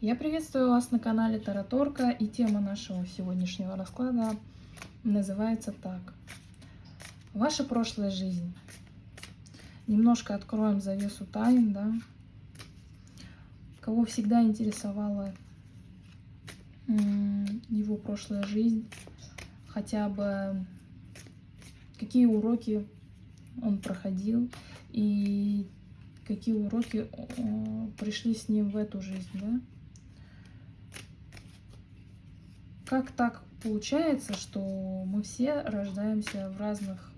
Я приветствую вас на канале Тараторка, и тема нашего сегодняшнего расклада называется так. Ваша прошлая жизнь. Немножко откроем завесу тайн, да. Кого всегда интересовала его прошлая жизнь, хотя бы какие уроки он проходил и какие уроки пришли с ним в эту жизнь, да? Как так получается, что мы все рождаемся в разных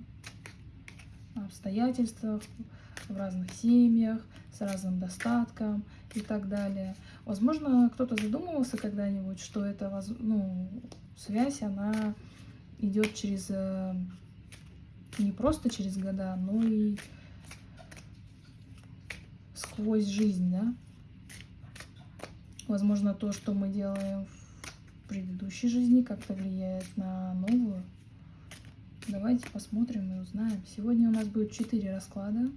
обстоятельствах, в разных семьях, с разным достатком и так далее. Возможно, кто-то задумывался когда-нибудь, что эта ну, связь, она идет через э, не просто через года, но и сквозь жизнь, да. Возможно, то, что мы делаем в предыдущей жизни как-то влияет на новую. Давайте посмотрим и узнаем. Сегодня у нас будет 4 расклада.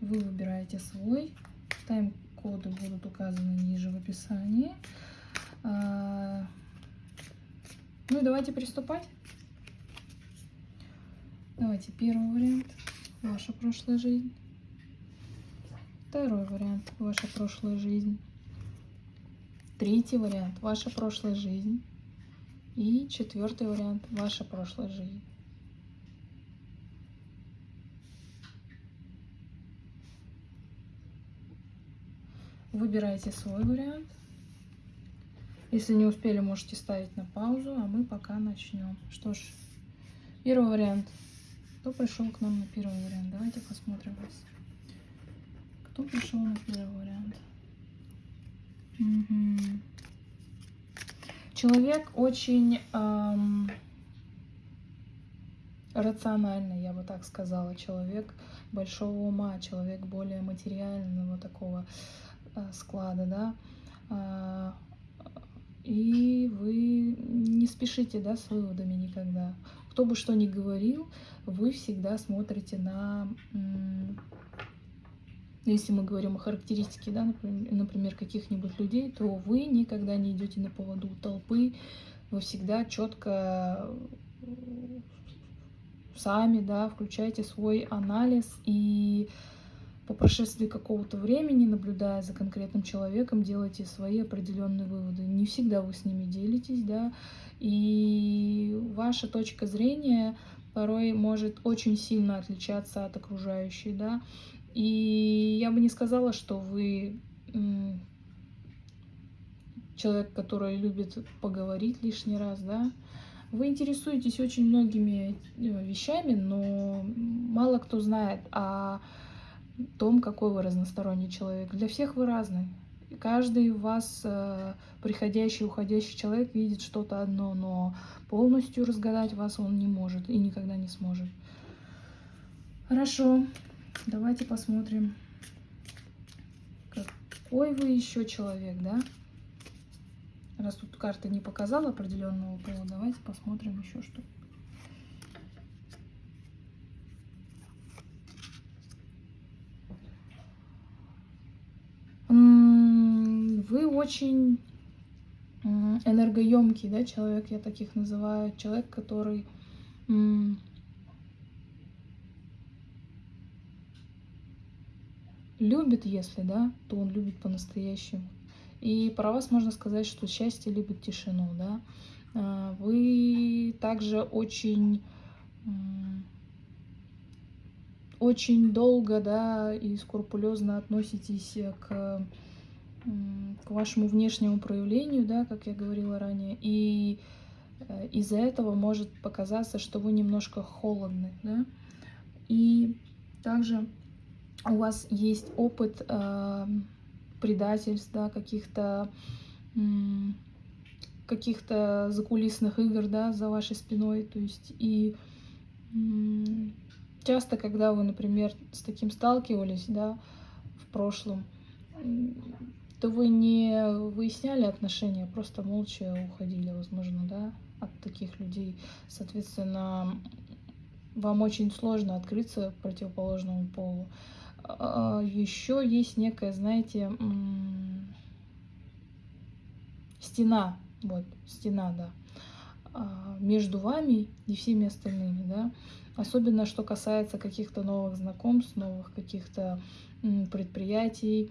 Вы выбираете свой. Тайм-коды будут указаны ниже в описании. А, ну и давайте приступать. Давайте первый вариант. Ваша прошлая жизнь. Второй вариант. Ваша прошлая жизнь. Третий вариант – ваша прошлая жизнь. И четвертый вариант – ваша прошлая жизнь. Выбирайте свой вариант. Если не успели, можете ставить на паузу, а мы пока начнем. Что ж, первый вариант. Кто пришел к нам на первый вариант? Давайте посмотрим вас. Кто пришел на первый вариант? Угу. Человек очень эм, рациональный, я бы так сказала. Человек большого ума, человек более материального такого э, склада, да. Э, и вы не спешите, да, с выводами никогда. Кто бы что ни говорил, вы всегда смотрите на если мы говорим о характеристике, да, например, каких-нибудь людей, то вы никогда не идете на поводу толпы, вы всегда четко сами, да, включаете свой анализ и по прошествии какого-то времени, наблюдая за конкретным человеком, делаете свои определенные выводы. Не всегда вы с ними делитесь, да, и ваша точка зрения порой может очень сильно отличаться от окружающей, да, и я бы не сказала, что вы человек, который любит поговорить лишний раз, да. Вы интересуетесь очень многими э, вещами, но мало кто знает о том, какой вы разносторонний человек. Для всех вы разный. Каждый в вас, э, приходящий, уходящий человек, видит что-то одно, но полностью разгадать вас он не может и никогда не сможет. Хорошо. Давайте посмотрим, какой вы еще человек, да? Раз тут карта не показала определенного пола, давайте посмотрим еще что. Вы очень энергоемкий, да, человек, я таких называю, человек, который любит, если, да, то он любит по-настоящему. И про вас можно сказать, что счастье любит тишину, да. А, вы также очень, очень долго, да, и скрупулезно относитесь к, к вашему внешнему проявлению, да, как я говорила ранее. И э, из-за этого может показаться, что вы немножко холодны, да. И также у вас есть опыт э, предательств, да, каких-то каких-то закулисных игр, да, за вашей спиной, то есть и часто, когда вы, например, с таким сталкивались, да, в прошлом, то вы не выясняли отношения, просто молча уходили, возможно, да, от таких людей. Соответственно, вам очень сложно открыться противоположному полу. А, еще есть некая, знаете, стена, вот, стена, да, а, между вами и всеми остальными, да. Особенно, что касается каких-то новых знакомств, новых каких-то предприятий,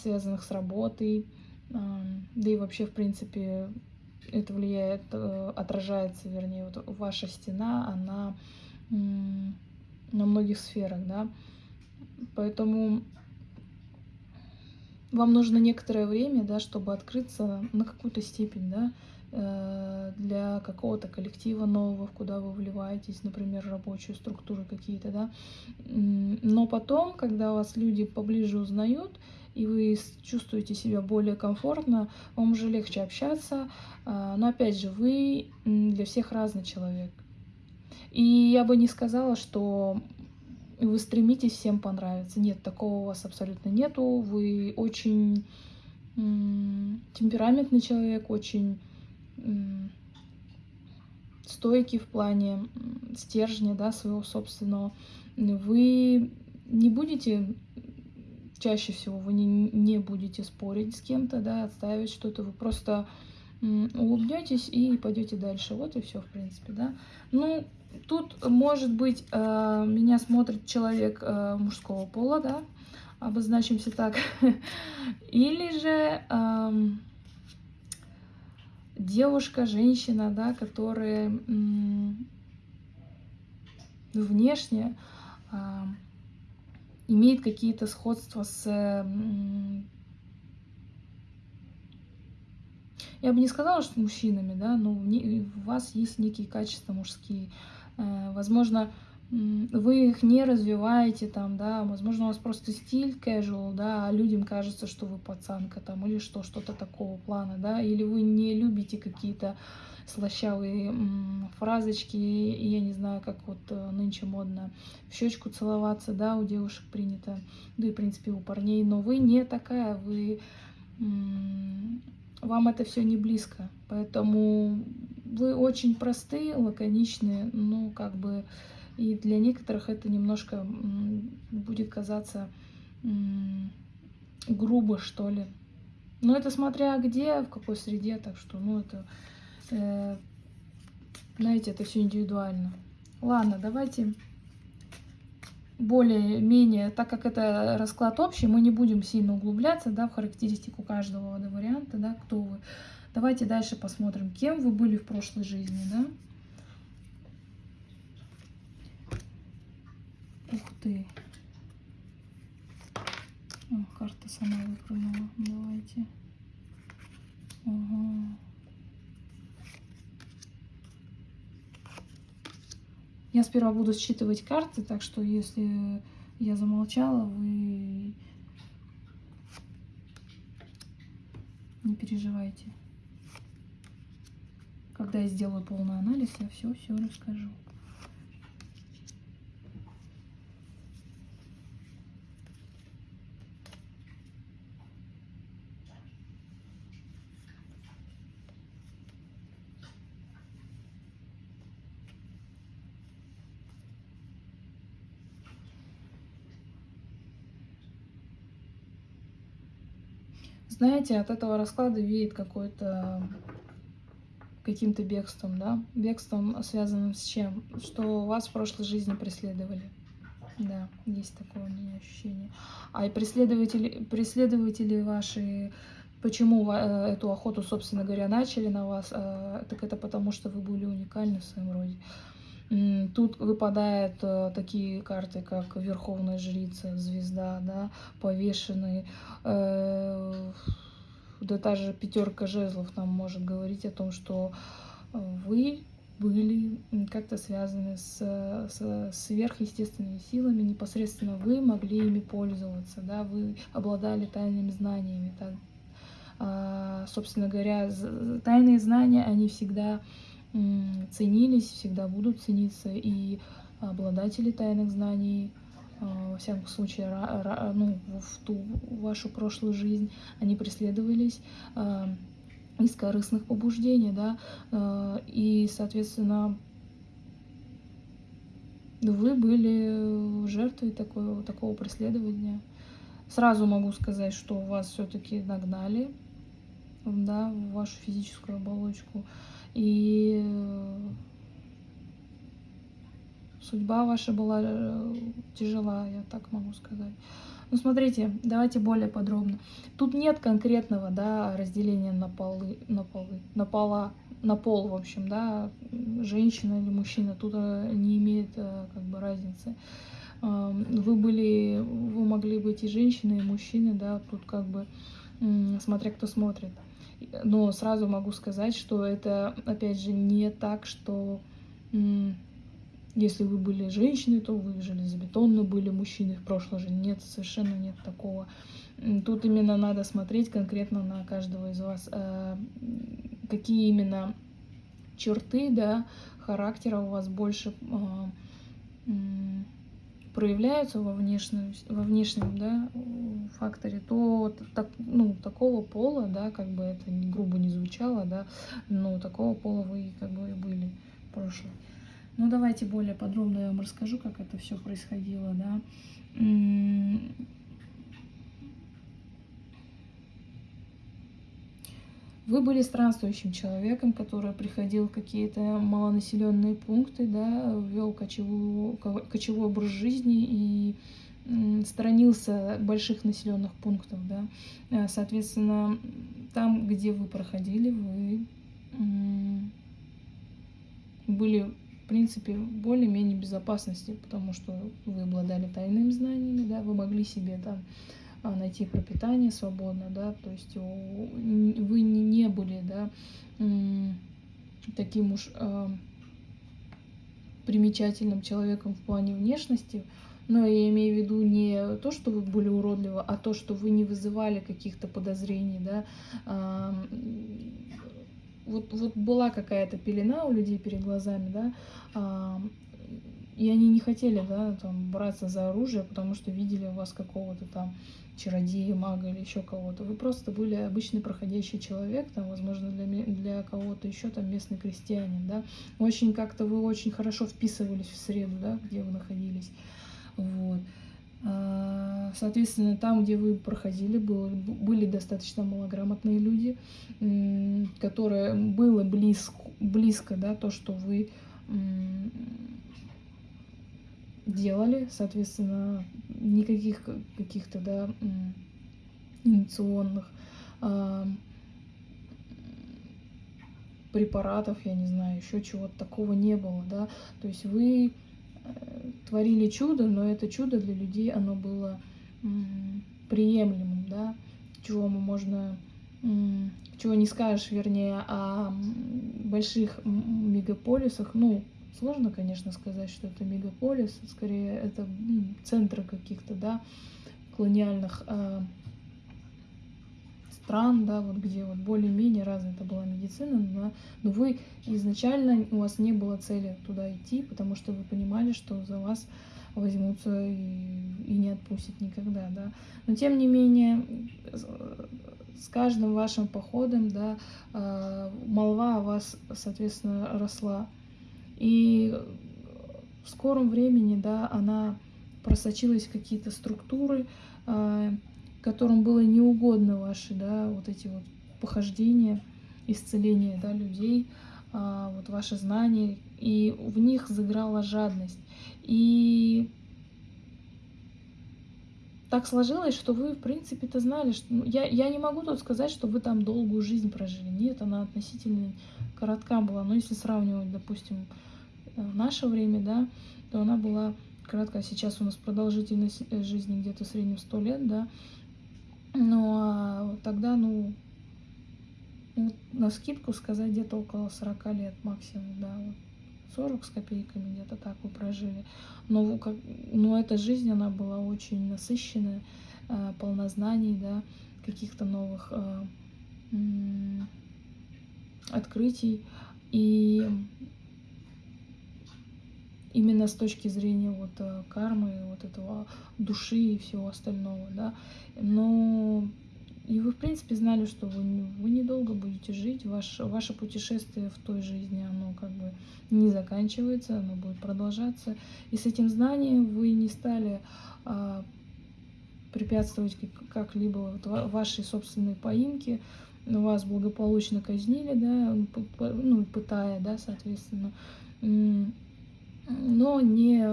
связанных с работой, да и вообще, в принципе, это влияет, э, отражается, вернее, вот ваша стена, она на многих сферах, да. Поэтому вам нужно некоторое время, да, чтобы открыться на какую-то степень, да, э, для какого-то коллектива нового, куда вы вливаетесь, например, рабочие структуры какие-то, да. Но потом, когда вас люди поближе узнают, и вы чувствуете себя более комфортно, вам уже легче общаться. А, но опять же, вы для всех разный человек. И я бы не сказала, что вы стремитесь всем понравиться. Нет, такого у вас абсолютно нету. Вы очень темпераментный человек, очень стойкий в плане стержня, да, своего собственного. Вы не будете, чаще всего вы не, не будете спорить с кем-то, да, отставить что-то, вы просто улыбнетесь и пойдете дальше. Вот и все, в принципе, да. Ну, Тут, может быть, э, меня смотрит человек э, мужского пола, да, обозначимся так. Или же эм, девушка, женщина, да, которая внешне имеет какие-то сходства с я бы не сказала, что мужчинами, да, но у вас есть некие качества мужские. Э, возможно, вы их не развиваете там, да, возможно, у вас просто стиль casual, да, а людям кажется, что вы пацанка там, или что, что-то такого плана, да, или вы не любите какие-то слащавые фразочки, я не знаю, как вот э, нынче модно в щечку целоваться, да, у девушек принято, да и, в принципе, у парней, но вы не такая, вы вам это все не близко. Поэтому вы очень простые, лаконичные, ну, как бы, и для некоторых это немножко будет казаться грубо, что ли. Но это смотря где, в какой среде, так что, ну, это, э, знаете, это все индивидуально. Ладно, давайте более-менее, так как это расклад общий, мы не будем сильно углубляться да, в характеристику каждого варианта, да, кто вы. Давайте дальше посмотрим, кем вы были в прошлой жизни, да. Ух ты. О, карта сама выпрыгнула. Давайте. Ага. Я сперва буду считывать карты, так что если я замолчала, вы не переживайте. Когда я сделаю полный анализ, я все-все расскажу. знаете, от этого расклада веет какой-то каким-то бегством, да, бегством, связанным с чем? Что вас в прошлой жизни преследовали. Да, есть такое у меня ощущение. А и преследователи, преследователи ваши, почему э, эту охоту, собственно говоря, начали на вас, э, так это потому, что вы были уникальны в своем роде. Тут выпадают э, такие карты, как Верховная Жрица, Звезда, да, Повешенный. Э, да та же пятерка жезлов нам может говорить о том, что вы были как-то связаны с, с сверхъестественными силами, непосредственно вы могли ими пользоваться, да, вы обладали тайными знаниями. Да. А, собственно говоря, тайные знания, они всегда ценились, всегда будут цениться, и обладатели тайных знаний, во всяком случае, ну, в ту вашу прошлую жизнь, они преследовались а, из корыстных побуждений, да, а, и, соответственно, вы были жертвой такого, такого преследования. Сразу могу сказать, что вас все-таки нагнали, да, в вашу физическую оболочку. И судьба ваша была э, тяжела, я так могу сказать. Ну, смотрите, давайте более подробно. Тут нет конкретного, да, разделения на полы, на полы, на пола, на пол, в общем, да, женщина или мужчина. Тут э, не имеет э, как бы разницы. Вы были, вы могли быть и женщиной, и мужчиной, да, тут как бы, смотря кто смотрит. Но сразу могу сказать, что это, опять же, не так, что если вы были женщиной, то вы железобетонно были мужчиной в прошлой жизни. Нет, совершенно нет такого. Тут именно надо смотреть конкретно на каждого из вас, э, какие именно черты, да, характера у вас больше э, проявляются во внешнем, во внешнем, да, факторе, то так, ну, такого пола, да, как бы это грубо не звучало, да, но такого пола вы как бы и были в прошлом. Ну, давайте более подробно я вам расскажу, как это все происходило, да. Вы были странствующим человеком, который приходил в какие-то малонаселенные пункты, да, вел кочевой, кочевой образ жизни и сторонился больших населенных пунктов, да. Э, соответственно, там, где вы проходили, вы были принципе, более-менее безопасности, потому что вы обладали тайными знаниями, да, вы могли себе там а, найти пропитание свободно, да, то есть вы не были, да, таким уж а, примечательным человеком в плане внешности, но я имею в виду не то, что вы были уродливы, а то, что вы не вызывали каких-то подозрений, да, вот, вот была какая-то пелена у людей перед глазами, да, а, и они не хотели, да, там, браться за оружие, потому что видели у вас какого-то там чародея, мага или еще кого-то. Вы просто были обычный проходящий человек, там, возможно, для, для кого-то еще там местный крестьянин, да. Очень как-то вы очень хорошо вписывались в среду, да, где вы находились. Вот. А, соответственно, там, где вы проходили, было, были достаточно малограмотные люди, которые было близко, близко да, то, что вы делали, соответственно, никаких каких-то да, инициационных а, препаратов, я не знаю, еще чего-то такого не было, да, то есть вы творили чудо, но это чудо для людей, оно было приемлемым, да, чего мы можно, чего не скажешь, вернее, о больших мегаполисах, ну, сложно, конечно, сказать, что это мегаполис, скорее это центры каких-то, да, колониальных а, стран, да, вот где вот более-менее развита была медицина, но, но вы изначально, у вас не было цели туда идти, потому что вы понимали, что за вас возьмутся и, и не отпустят никогда, да. Но тем не менее, с каждым вашим походом, да, а, молва о вас, соответственно, росла. И в скором времени, да, она просочилась в какие-то структуры, а, которым было неугодно ваши, да, вот эти вот похождения, исцеления, да, людей, а, вот ваши знания, и в них заиграла жадность. И так сложилось, что вы, в принципе-то, знали, что... Ну, я, я не могу тут сказать, что вы там долгую жизнь прожили. Нет, она относительно коротка была. Но если сравнивать, допустим, э, наше время, да, то она была коротка. Сейчас у нас продолжительность э, жизни где-то в среднем 100 лет, да. Ну, а тогда, ну, на скидку сказать, где-то около 40 лет максимум, да, вот 40 с копейками, где-то так вы прожили. Но, как, но эта жизнь, она была очень насыщенная, э, полна знаний, да, каких-то новых э, открытий. И именно с точки зрения вот э, кармы, вот этого души и всего остального, да. Но и вы, в принципе, знали, что вы, вы недолго будете жить, ваш, ваше путешествие в той жизни, оно как бы не заканчивается, оно будет продолжаться. И с этим знанием вы не стали а, препятствовать как-либо вот вашей собственной поимке, вас благополучно казнили, да, ну, пытая, да, соответственно, но не,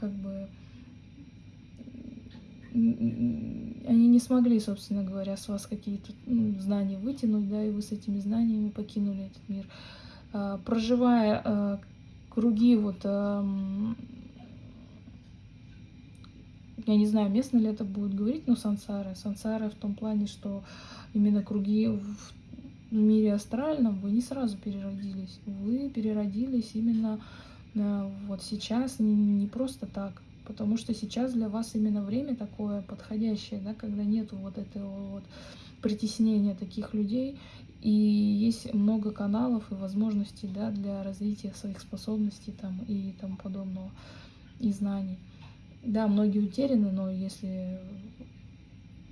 как бы, они не смогли, собственно говоря, с вас какие-то ну, знания вытянуть, да, и вы с этими знаниями покинули этот мир. А, проживая а, круги вот я не знаю, местно ли это будет говорить, но сансары. Сансары в том плане, что именно круги в мире астральном вы не сразу переродились. Вы переродились именно вот сейчас, не, не просто так. Потому что сейчас для вас именно время такое подходящее, да, когда нету вот этого вот притеснения таких людей. И есть много каналов и возможностей да, для развития своих способностей там, и тому подобного, и знаний. Да, многие утеряны, но если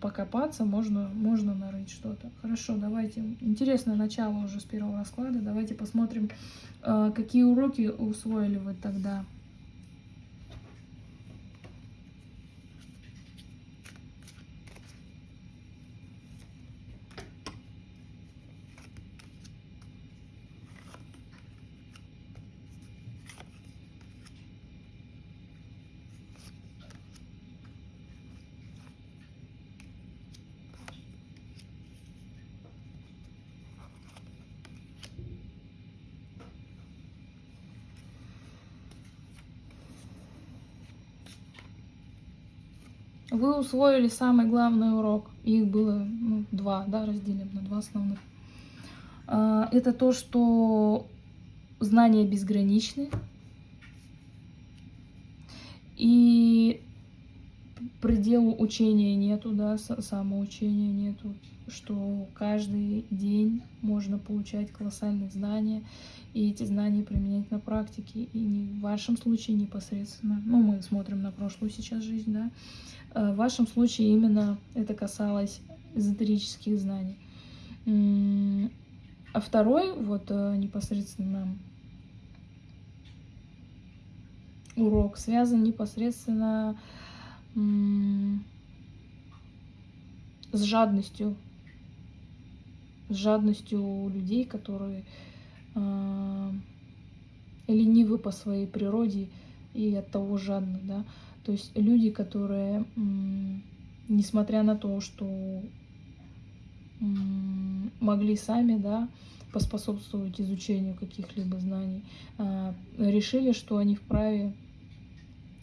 покопаться, можно, можно нарыть что-то. Хорошо, давайте. Интересное начало уже с первого расклада. Давайте посмотрим, а, какие уроки усвоили вы тогда. Усвоили самый главный урок. Их было ну, два, да, разделим на два основных. А, это то, что знания безграничны. И пределу учения нету, да, самоучения нету, что каждый день можно получать колоссальные знания, и эти знания применять на практике, и не в вашем случае непосредственно, ну, мы смотрим на прошлую сейчас жизнь, да, в вашем случае именно это касалось эзотерических знаний. А второй, вот э, непосредственно урок, связан непосредственно с жадностью. С жадностью людей, которые э, ленивы по своей природе и от того жадны, да. То есть люди, которые, несмотря на то, что могли сами, да, поспособствовать изучению каких-либо знаний, а, решили, что они вправе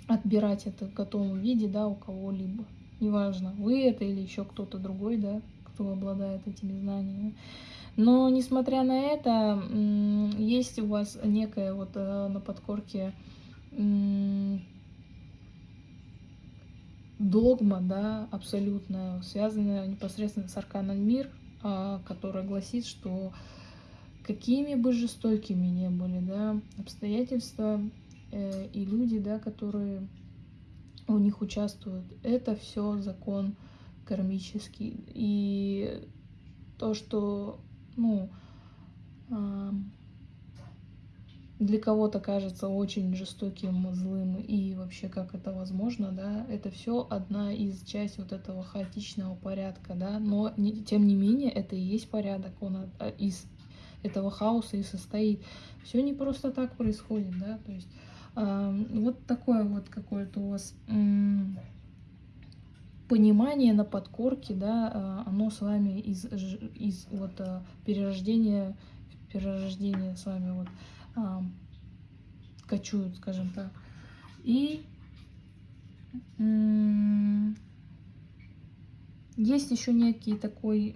отбирать это в готовом виде, да, у кого-либо. Неважно, вы это или еще кто-то другой, да, кто обладает этими знаниями. Но, несмотря на это, есть у вас некая вот э, на подкорке догма, да, абсолютная, связанная непосредственно с арканом мир, а, которая гласит, что какими бы жестокими ни были, да, обстоятельства э, и люди, да, которые у них участвуют, это все закон кармический. И то, что, ну, для кого-то кажется очень жестоким, злым и вообще как это возможно, да, это все одна из часть вот этого хаотичного порядка, да, но не, тем не менее это и есть порядок, он а, из этого хаоса и состоит. Все не просто так происходит, да, то есть э, вот такое вот какое-то у вас понимание на подкорке, да, э, оно с вами из, из вот э, перерождения, перерождения с вами вот кочуют, скажем так. И есть еще некий такой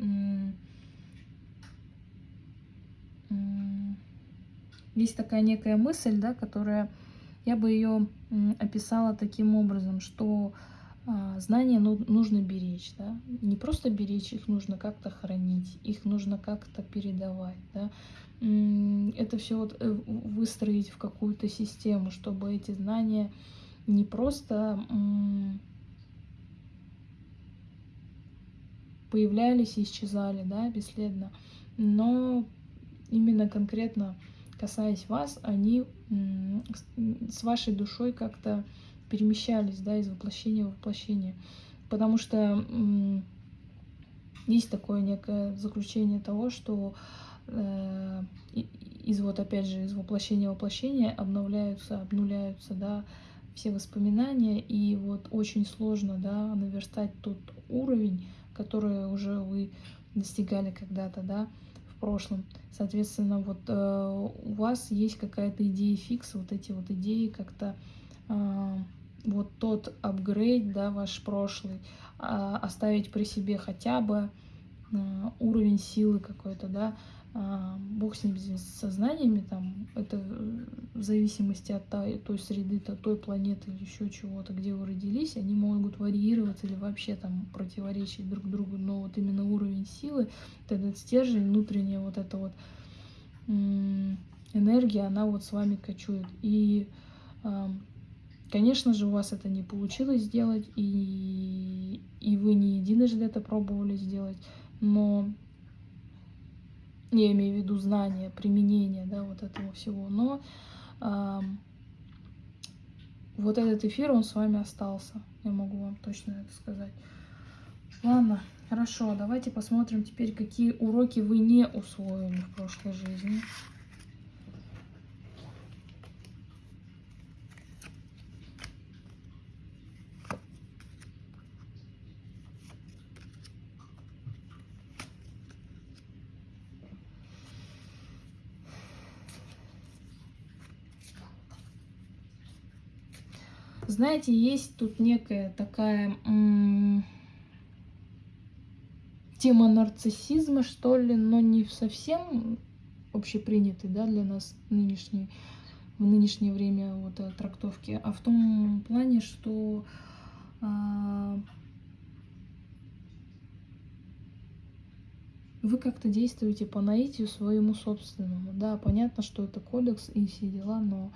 есть такая некая мысль, да, которая я бы ее описала таким образом, что а, знания ну, нужно беречь, да, не просто беречь, их нужно как-то хранить, их нужно как-то передавать, да, это все вот э, выстроить в какую-то систему, чтобы эти знания не просто появлялись и исчезали, да, бесследно, но именно конкретно касаясь вас, они с вашей душой как-то перемещались, да, из воплощения в воплощение. Потому что есть такое некое заключение того, что э, из вот опять же из воплощения воплощения обновляются, обнуляются, да, все воспоминания, и вот очень сложно, да, наверстать тот уровень, который уже вы достигали когда-то, да, в прошлом. Соответственно, вот э, у вас есть какая-то идея фикса, вот эти вот идеи как-то э, вот тот апгрейд, да, ваш прошлый, э, оставить при себе хотя бы э, уровень силы какой-то, да, бог с ним с сознаниями, там, это в зависимости от той, той среды, то, той планеты или еще чего-то, где вы родились, они могут варьироваться или вообще там противоречить друг другу, но вот именно уровень силы, вот этот стержень, внутренняя вот эта вот энергия, она вот с вами кочует. И, конечно же, у вас это не получилось сделать, и, и вы не единожды это пробовали сделать, но я имею в виду знания, применение, да, вот этого всего, но э, вот этот эфир, он с вами остался, я могу вам точно это сказать. Ладно, хорошо, давайте посмотрим теперь, какие уроки вы не усвоили в прошлой жизни. Знаете, есть тут некая такая тема нарциссизма, что ли, но не совсем общепринятый, да, для нас нынешний, в нынешнее время вот э, трактовки, а в том плане, что а, вы как-то действуете по наитию своему собственному. Да, понятно, что это кодекс и все дела, но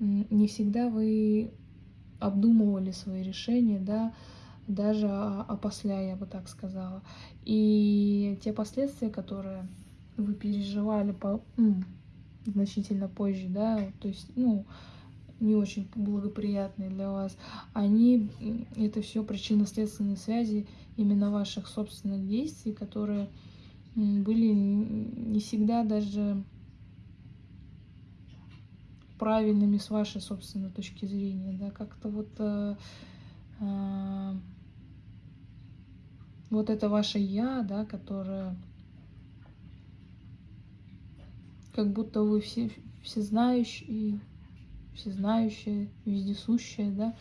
не всегда вы обдумывали свои решения, да, даже опосля, я бы так сказала. И те последствия, которые вы переживали по, ну, значительно позже, да, то есть, ну, не очень благоприятные для вас, они, это все причинно-следственные связи именно ваших собственных действий, которые были не всегда даже правильными с вашей собственной точки зрения, да, как-то вот э, э, вот это ваше я, да, которое как будто вы все всезнающие, всезнающие, вездесущие, да,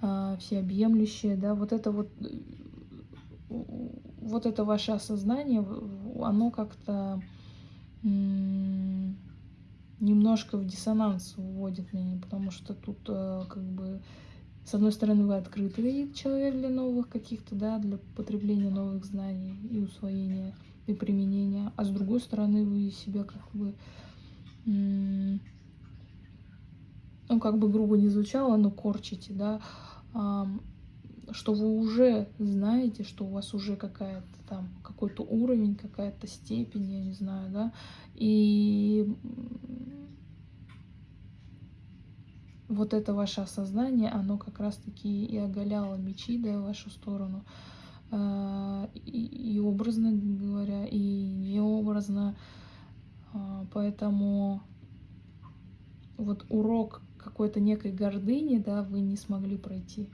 э, всеобъемлющее, да, вот это вот вот это ваше осознание, оно как-то немножко в диссонанс вводит меня, потому что тут э, как бы с одной стороны вы открытый человек для новых каких-то, да, для потребления новых знаний и усвоения и применения, а с другой стороны вы себя как бы, ну как бы грубо не звучало, но корчите, да, что вы уже знаете, что у вас уже какая-то там какой-то уровень, какая-то степень, я не знаю, да, и вот это ваше осознание, оно как раз-таки и оголяло мечи, да, в вашу сторону, а, и, и образно говоря, и необразно, а, поэтому вот урок какой-то некой гордыни, да, вы не смогли пройти.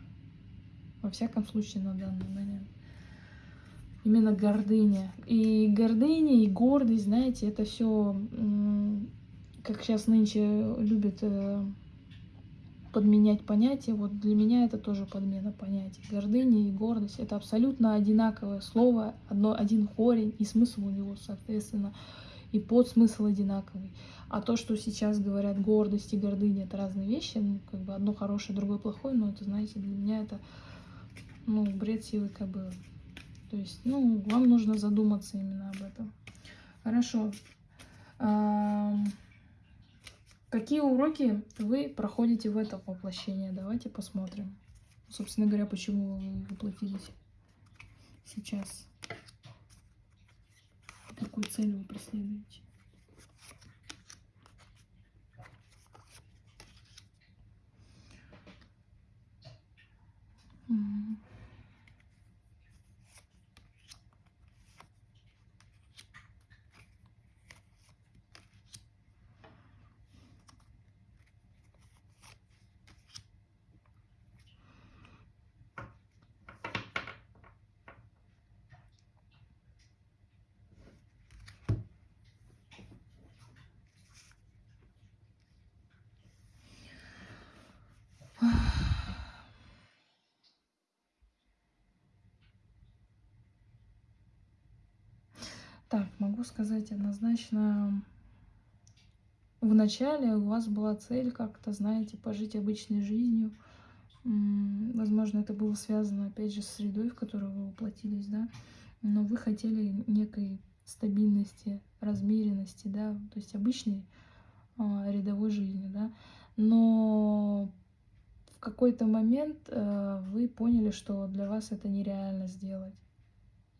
Во всяком случае, на данный момент. Именно гордыня. И гордыня, и гордость, знаете, это все, как сейчас нынче любят э, подменять понятия. Вот для меня это тоже подмена понятий. Гордыня и гордость это абсолютно одинаковое слово, одно, один корень, и смысл у него, соответственно, и подсмысл одинаковый. А то, что сейчас говорят гордость и гордыня, это разные вещи, ну, как бы одно хорошее, другое плохое, но это, знаете, для меня это, ну, бред силы кобылы. То есть, ну, вам нужно задуматься именно об этом. Хорошо. Какие уроки вы проходите в это воплощение? Давайте посмотрим. Собственно говоря, почему вы воплотились сейчас. Какую цель вы преследуете? Сказать однозначно, в начале у вас была цель как-то, знаете, пожить обычной жизнью. Возможно, это было связано, опять же, с средой, в которую вы воплотились, да. Но вы хотели некой стабильности, размеренности, да, то есть обычной а, рядовой жизни, да. Но в какой-то момент а, вы поняли, что для вас это нереально сделать.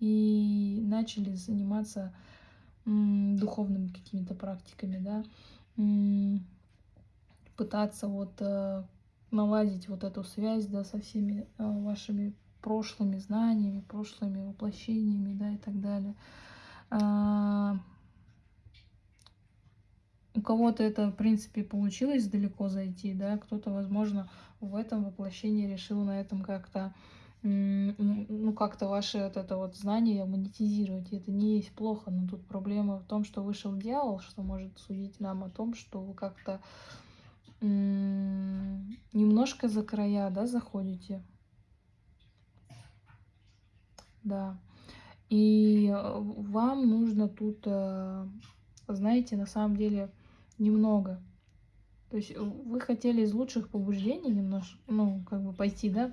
И начали заниматься духовными какими-то практиками, да, пытаться вот э, наладить вот эту связь, да, со всеми э, вашими прошлыми знаниями, прошлыми воплощениями, да, и так далее. А, у кого-то это, в принципе, получилось далеко зайти, да, кто-то, возможно, в этом воплощении решил на этом как-то ну, как-то ваше вот это вот знание монетизировать. И это не есть плохо, но тут проблема в том, что вышел дьявол, что может судить нам о том, что вы как-то немножко за края, да, заходите. Да. И э, вам нужно тут, э, знаете, на самом деле немного. То есть вы хотели из лучших побуждений немножко, ну, как бы пойти, да,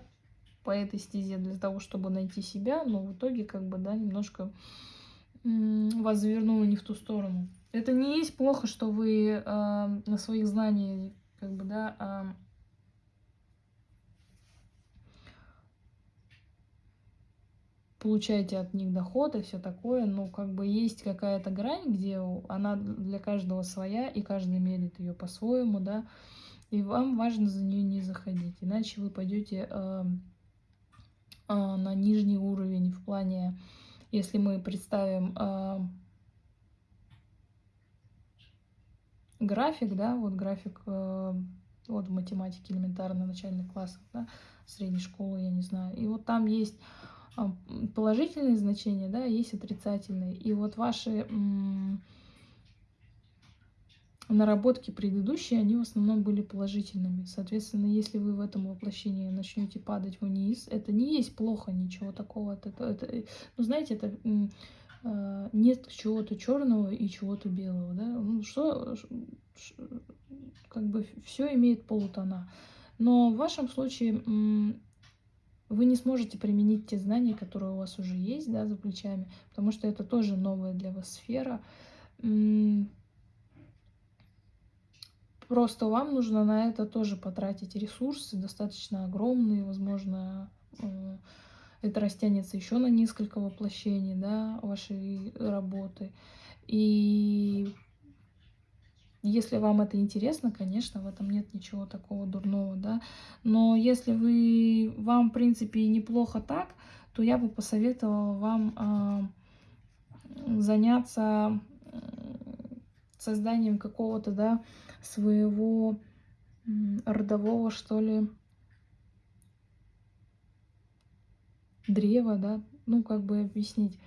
по этой стезе для того, чтобы найти себя, но в итоге как бы, да, немножко вас завернуло не в ту сторону. Это не есть плохо, что вы э, на своих знаниях, как бы, да, э, получаете от них доход и все такое, но как бы есть какая-то грань, где она для каждого своя, и каждый мерит ее по-своему, да, и вам важно за нее не заходить, иначе вы пойдете э, а, на нижний уровень в плане, если мы представим а, график, да, вот график а, вот в математике элементарно начальных классов, да, средней школы, я не знаю. И вот там есть положительные значения, да, есть отрицательные. И вот ваши наработки предыдущие, они в основном были положительными. Соответственно, если вы в этом воплощении начнете падать вниз, это не есть плохо, ничего такого. Это, это, ну, знаете, это э, нет чего-то черного и чего-то белого. Да? Ну, что, как бы все имеет полутона. Но в вашем случае вы не сможете применить те знания, которые у вас уже есть да, за плечами, потому что это тоже новая для вас сфера Просто вам нужно на это тоже потратить ресурсы, достаточно огромные, возможно, э, это растянется еще на несколько воплощений, да, вашей работы. И если вам это интересно, конечно, в этом нет ничего такого дурного, да. Но если вы, вам, в принципе, неплохо так, то я бы посоветовала вам э, заняться созданием какого-то, да, своего родового, что ли, древа, да, ну, как бы объяснить.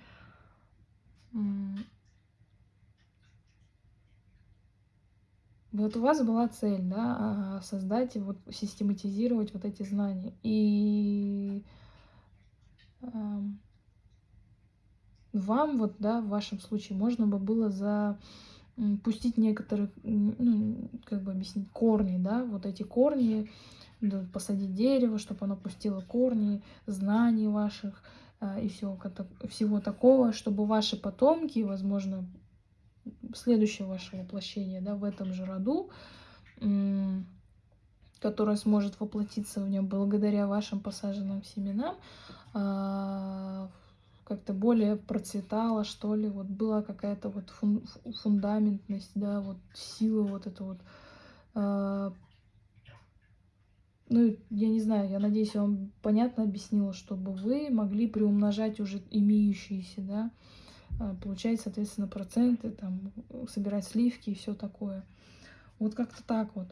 Вот у вас была цель, да, а, создать, вот, систематизировать вот эти знания. И вам, вот, да, в вашем случае, можно бы было за пустить некоторые, ну, как бы объяснить, корни, да, вот эти корни, да, посадить дерево, чтобы оно пустило корни, знаний ваших а, и всего, всего такого, чтобы ваши потомки, возможно, следующее ваше воплощение, да, в этом же роду, которое сможет воплотиться в нем благодаря вашим посаженным семенам, а, как-то более процветала, что ли, вот была какая-то вот фун фундаментность, да, вот сила вот это вот. Э ну, я не знаю, я надеюсь, я вам понятно объяснила, чтобы вы могли приумножать уже имеющиеся, да, э, получать, соответственно, проценты, там, собирать сливки и все такое. Вот как-то так вот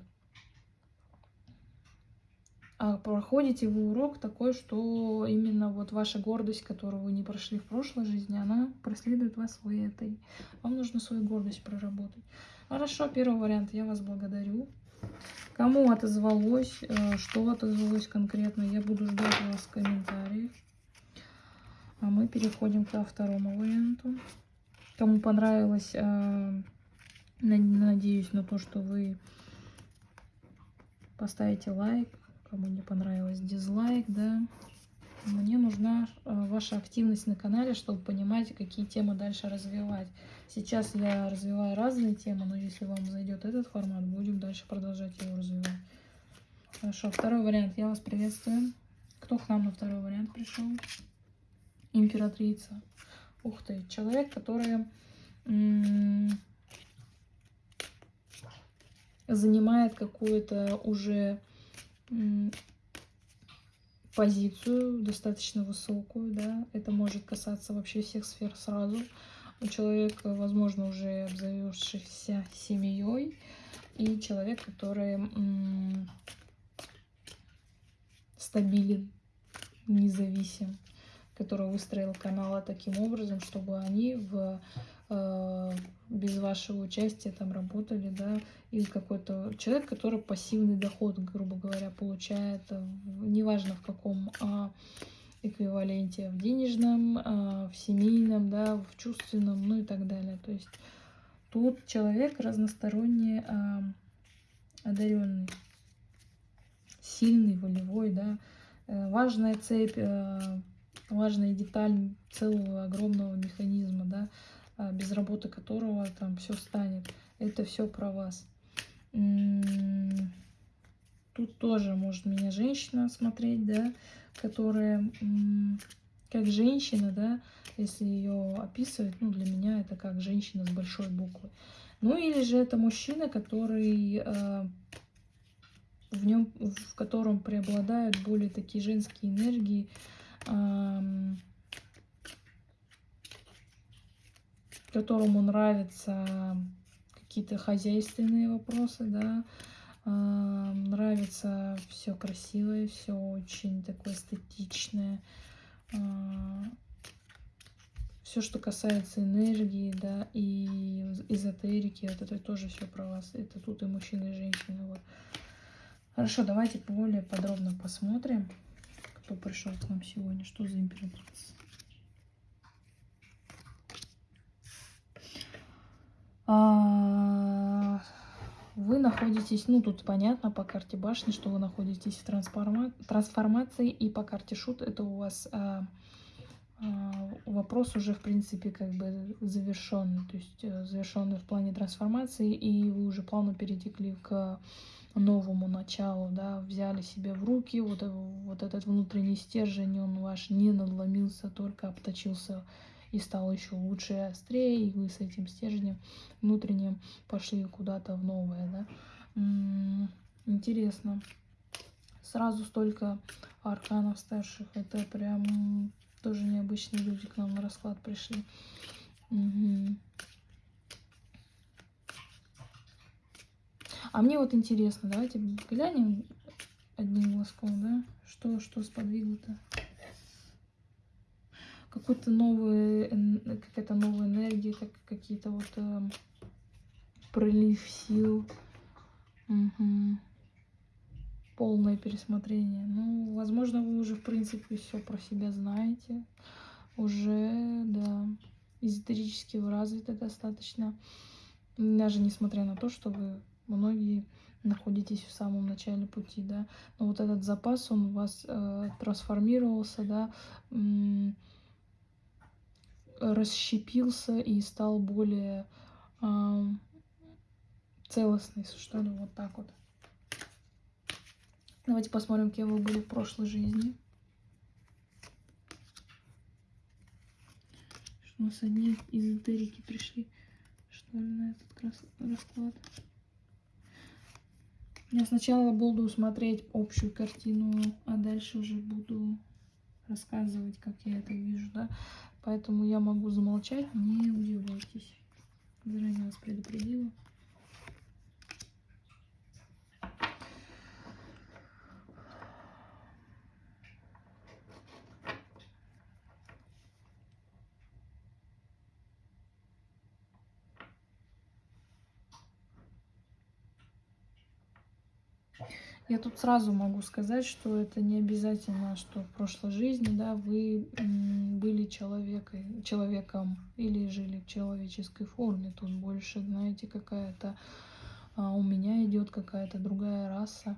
проходите вы урок такой, что именно вот ваша гордость, которую вы не прошли в прошлой жизни, она преследует вас в этой. Вам нужно свою гордость проработать. Хорошо, первый вариант. Я вас благодарю. Кому отозвалось, э, что отозвалось конкретно, я буду ждать вас в комментариях. А мы переходим ко второму варианту. Кому понравилось, э, надеюсь на то, что вы поставите лайк. Кому не понравилось, дизлайк, да. Мне нужна э, ваша активность на канале, чтобы понимать, какие темы дальше развивать. Сейчас я развиваю разные темы, но если вам зайдет этот формат, будем дальше продолжать его развивать. Хорошо, второй вариант. Я вас приветствую. Кто к нам на второй вариант пришел? Императрица. Ух ты, человек, который занимает какую-то уже позицию достаточно высокую, да, это может касаться вообще всех сфер сразу. У человека, возможно, уже обзавевшийся семьей, и человек, который стабилен, независим, который выстроил каналы таким образом, чтобы они в без вашего участия там работали, да, или какой-то человек, который пассивный доход, грубо говоря, получает, э, неважно в каком а, эквиваленте, в денежном, а, в семейном, да, в чувственном, ну и так далее. То есть тут человек разносторонне а, одаренный, сильный, волевой, да, э, важная цепь, важная деталь целого огромного механизма, да, без работы которого там все станет. Это все про вас. Тут тоже может меня женщина смотреть, да, которая как женщина, да, если ее описывать, ну, для меня это как женщина с большой буквы. Ну, или же это мужчина, который э, в нем, в котором преобладают более такие женские энергии, э, которому нравятся какие-то хозяйственные вопросы, да, а, нравится все красивое, все очень такое эстетичное, а, все, что касается энергии, да, и эзотерики, вот это тоже все про вас. Это тут и мужчины, и женщины. Вот. Хорошо, давайте более подробно посмотрим, кто пришел к нам сегодня, что за императрица. Вы находитесь, ну тут понятно по карте башни, что вы находитесь в трансформа трансформации, и по карте шут это у вас а, а, вопрос уже в принципе как бы завершенный, то есть э, завершенный в плане трансформации, и вы уже плавно перетекли к новому началу, да, взяли себя в руки, вот, вот этот внутренний стержень, он ваш не надломился, только обточился и стал еще лучше и острее, и вы с этим стержнем внутренним пошли куда-то в новое, да. Интересно. Сразу столько арканов старших, это прям тоже необычные люди к нам на расклад пришли. Угу. А мне вот интересно, давайте глянем одним глазком, да, что, что сподвигло-то какой-то новый, какая-то новая энергия, как какие-то вот э, прилив сил. Угу. Полное пересмотрение. Ну, возможно, вы уже, в принципе, все про себя знаете. Уже, да, эзотерически вы развиты достаточно. Даже несмотря на то, что вы многие находитесь в самом начале пути, да. Но вот этот запас, он у вас э, трансформировался, да, расщепился и стал более э, целостный, что ли, вот так вот. Давайте посмотрим, кем вы были в прошлой жизни. Что у нас одни эзотерики пришли, что ли, на этот расклад. Я сначала буду смотреть общую картину, а дальше уже буду рассказывать, как я это вижу, да. Поэтому я могу замолчать, не удивляйтесь. Заранее вас предупредила. Я тут сразу могу сказать, что это не обязательно, что в прошлой жизни, да, вы были человеком, человеком или жили в человеческой форме. Тут больше, знаете, какая-то а у меня идет какая-то другая раса.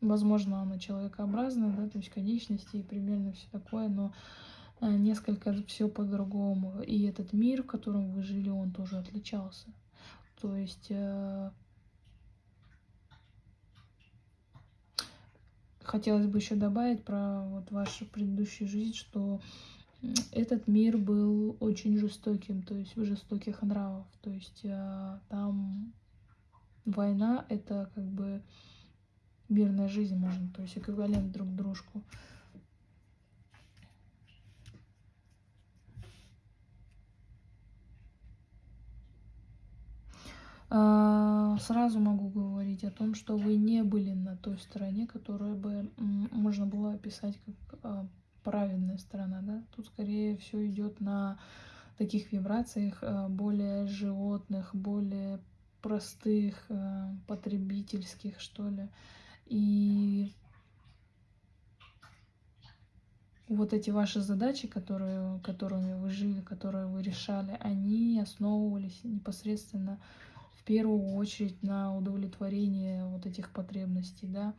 Возможно, она человекообразная, да, то есть конечности и примерно все такое, но а, несколько все по-другому. И этот мир, в котором вы жили, он тоже отличался. То есть э, хотелось бы еще добавить про вот вашу предыдущую жизнь, что этот мир был очень жестоким, то есть жестоких нравов. То есть э, там война это как бы мирная жизнь можно, то есть эквивалент друг дружку. Сразу могу говорить о том, что вы не были на той стороне, которую бы можно было описать как а, правильная сторона, да. Тут скорее все идет на таких вибрациях а, более животных, более простых, потребительских, что ли. И вот эти ваши задачи, которые, которыми вы жили, которые вы решали, они основывались непосредственно в первую очередь на удовлетворение вот этих потребностей, да.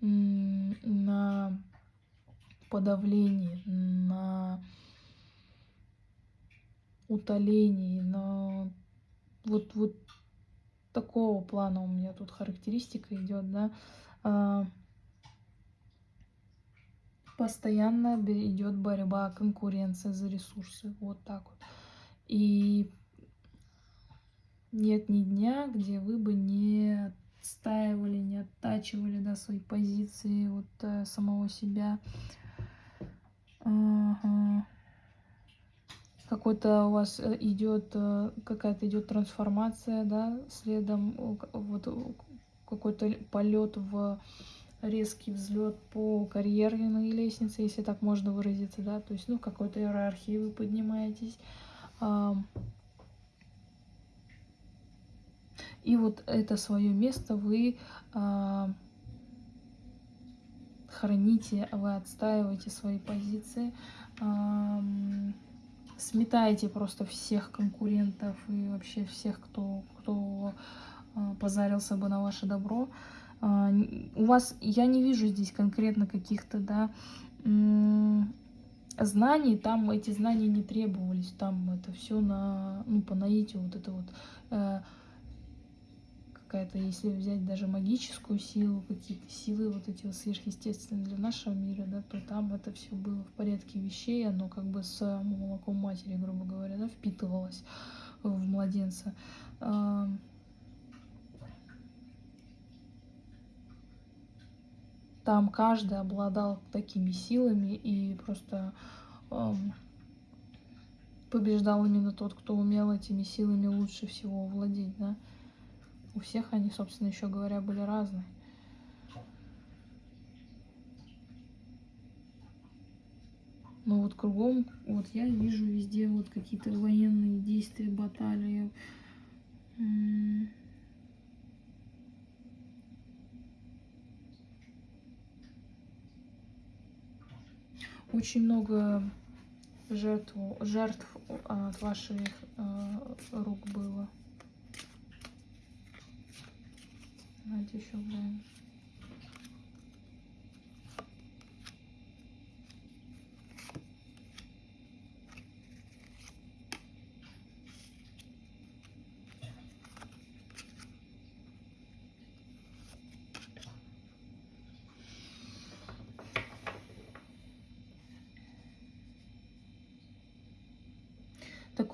на подавлении, на утолении, на вот, вот такого плана у меня тут характеристика идет, да. Постоянно идет борьба, конкуренция за ресурсы. Вот так вот. И нет ни дня, где вы бы не отстаивали, не оттачивали да, свои позиции вот э, самого себя. Ага. Какой-то у вас э, идет, э, какая-то идет трансформация, да, следом вот какой-то полет в резкий взлет по карьерной лестнице, если так можно выразиться, да, то есть, ну, в какой-то иерархии вы поднимаетесь. И вот это свое место вы храните, вы отстаиваете свои позиции, сметаете просто всех конкурентов и вообще всех, кто, кто а, позарился бы на ваше добро. А, у вас, я не вижу здесь конкретно каких-то, да, знаний, там эти знания не требовались, там это все на, ну, по наитию, вот это вот э, какая-то, если взять даже магическую силу, какие-то силы вот эти вот сверхъестественные для нашего мира, да, то там это все было в порядке вещей, оно как бы с молоком матери, грубо говоря, да, впитывалось в младенца. Там каждый обладал такими силами и просто эм, побеждал именно тот, кто умел этими силами лучше всего владеть, да. У всех они, собственно, еще говоря, были разные. Но вот кругом, вот я вижу везде вот какие-то военные действия, баталии. Очень много жертв, жертв от ваших э, рук было. Давайте еще глянем.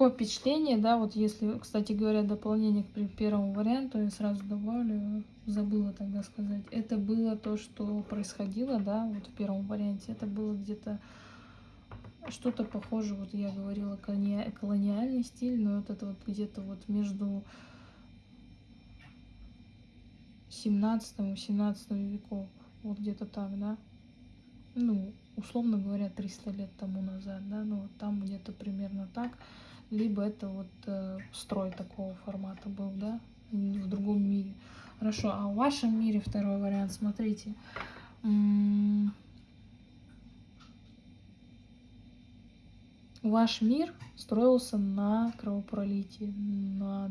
Такое впечатление, да, вот если, кстати говоря, дополнение к первому варианту, я сразу добавлю, забыла тогда сказать, это было то, что происходило, да, вот в первом варианте, это было где-то что-то похоже, вот я говорила, колониальный стиль, но вот это вот где-то вот между 17 и 17 веков, вот где-то так, да, ну, условно говоря, 300 лет тому назад, да, ну, там где-то примерно так, либо это вот э, строй такого формата был, да, в другом мире. Хорошо, а в вашем мире второй вариант, смотрите. Ваш мир строился на кровопролитии, на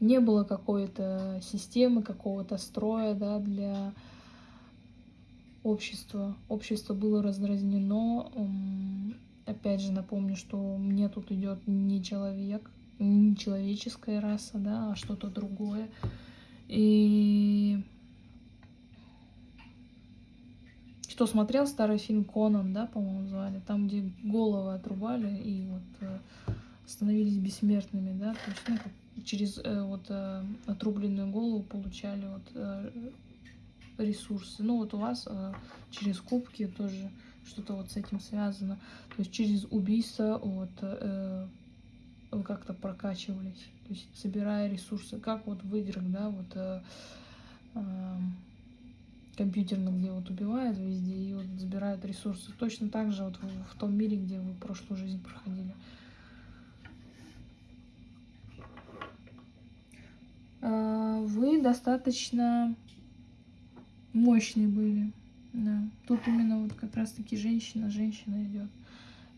не было какой-то системы, какого-то строя да, для общества. Общество было раздразнено. Опять же напомню, что мне тут идет не человек, не человеческая раса, да, а что-то другое. И кто смотрел старый фильм Конан, да, по-моему, звали, там, где головы отрубали и вот э, становились бессмертными, да, то есть, ну, через э, вот э, отрубленную голову получали вот э, ресурсы. Ну вот у вас э, через кубки тоже что-то вот с этим связано. То есть через убийство вот э, вы как-то прокачивались, то есть собирая ресурсы, как вот в играх, да, вот э, э, компьютерных, где вот убивают везде и вот забирают ресурсы. Точно так же вот в, в том мире, где вы прошлую жизнь проходили. А, вы достаточно мощные были. Да. Тут именно вот как раз-таки женщина, женщина идет.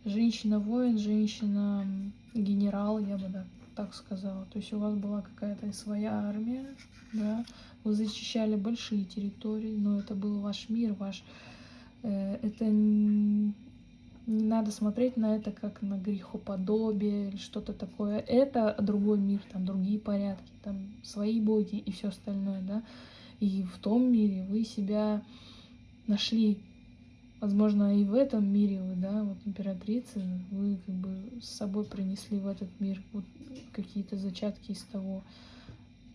Женщина-воин, женщина-генерал, я бы да, так сказала. То есть у вас была какая-то своя армия, да, вы защищали большие территории, но это был ваш мир, ваш... Э, это не надо смотреть на это как на грехоподобие или что-то такое. Это другой мир, там другие порядки, там свои боги и все остальное, да. И в том мире вы себя нашли. Возможно, и в этом мире вы, да, вот императрицы, вы как бы с собой принесли в этот мир вот какие-то зачатки из того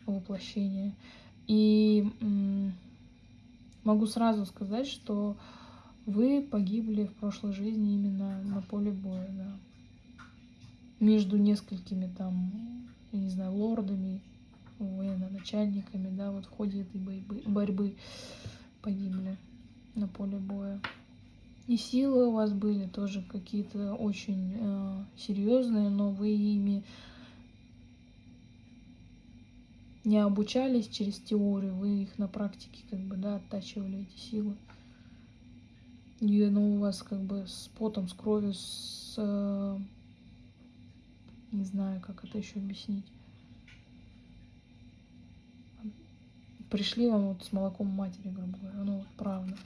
воплощения. И могу сразу сказать, что вы погибли в прошлой жизни именно на поле боя, да. Между несколькими там, я не знаю, лордами, военно-начальниками, да, вот в ходе этой борьбы, борьбы погибли на поле боя. И силы у вас были тоже какие-то очень э, серьезные, но вы ими не обучались через теорию, вы их на практике как бы, да, оттачивали эти силы. И оно у вас как бы с потом, с кровью, с... Э, не знаю, как это еще объяснить. Пришли вам вот с молоком матери, грубо говоря. Ну, вот правда.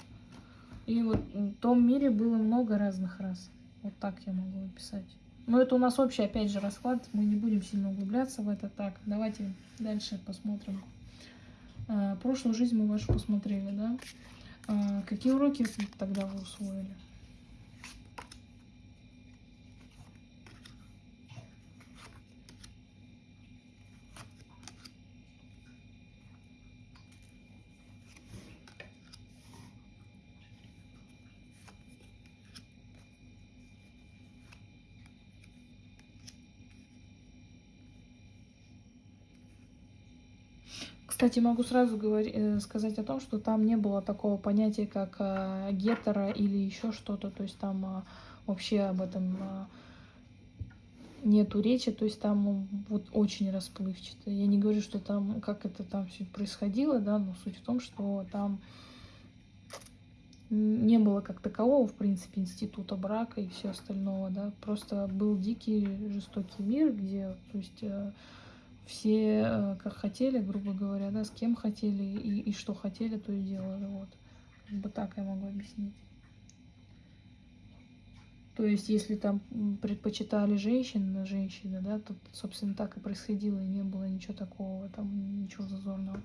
И вот в том мире было много разных рас. Вот так я могу описать. Но это у нас общий, опять же, расклад. Мы не будем сильно углубляться в это. Так, давайте дальше посмотрим. А, прошлую жизнь мы вашу посмотрели, да? А, какие уроки тогда вы усвоили? Кстати, могу сразу говорить, э, сказать о том, что там не было такого понятия, как э, гетера или еще что-то. То есть там э, вообще об этом э, нету речи. То есть там вот очень расплывчато. Я не говорю, что там, как это там все происходило, да, но суть в том, что там не было как такового, в принципе, института брака и все остального, да. Просто был дикий, жестокий мир, где, то есть... Все э, как хотели, грубо говоря, да, с кем хотели и, и что хотели, то и делали. Вот. Как бы так я могу объяснить. То есть, если там предпочитали женщин женщины, да, то, собственно, так и происходило, и не было ничего такого, там, ничего зазорного.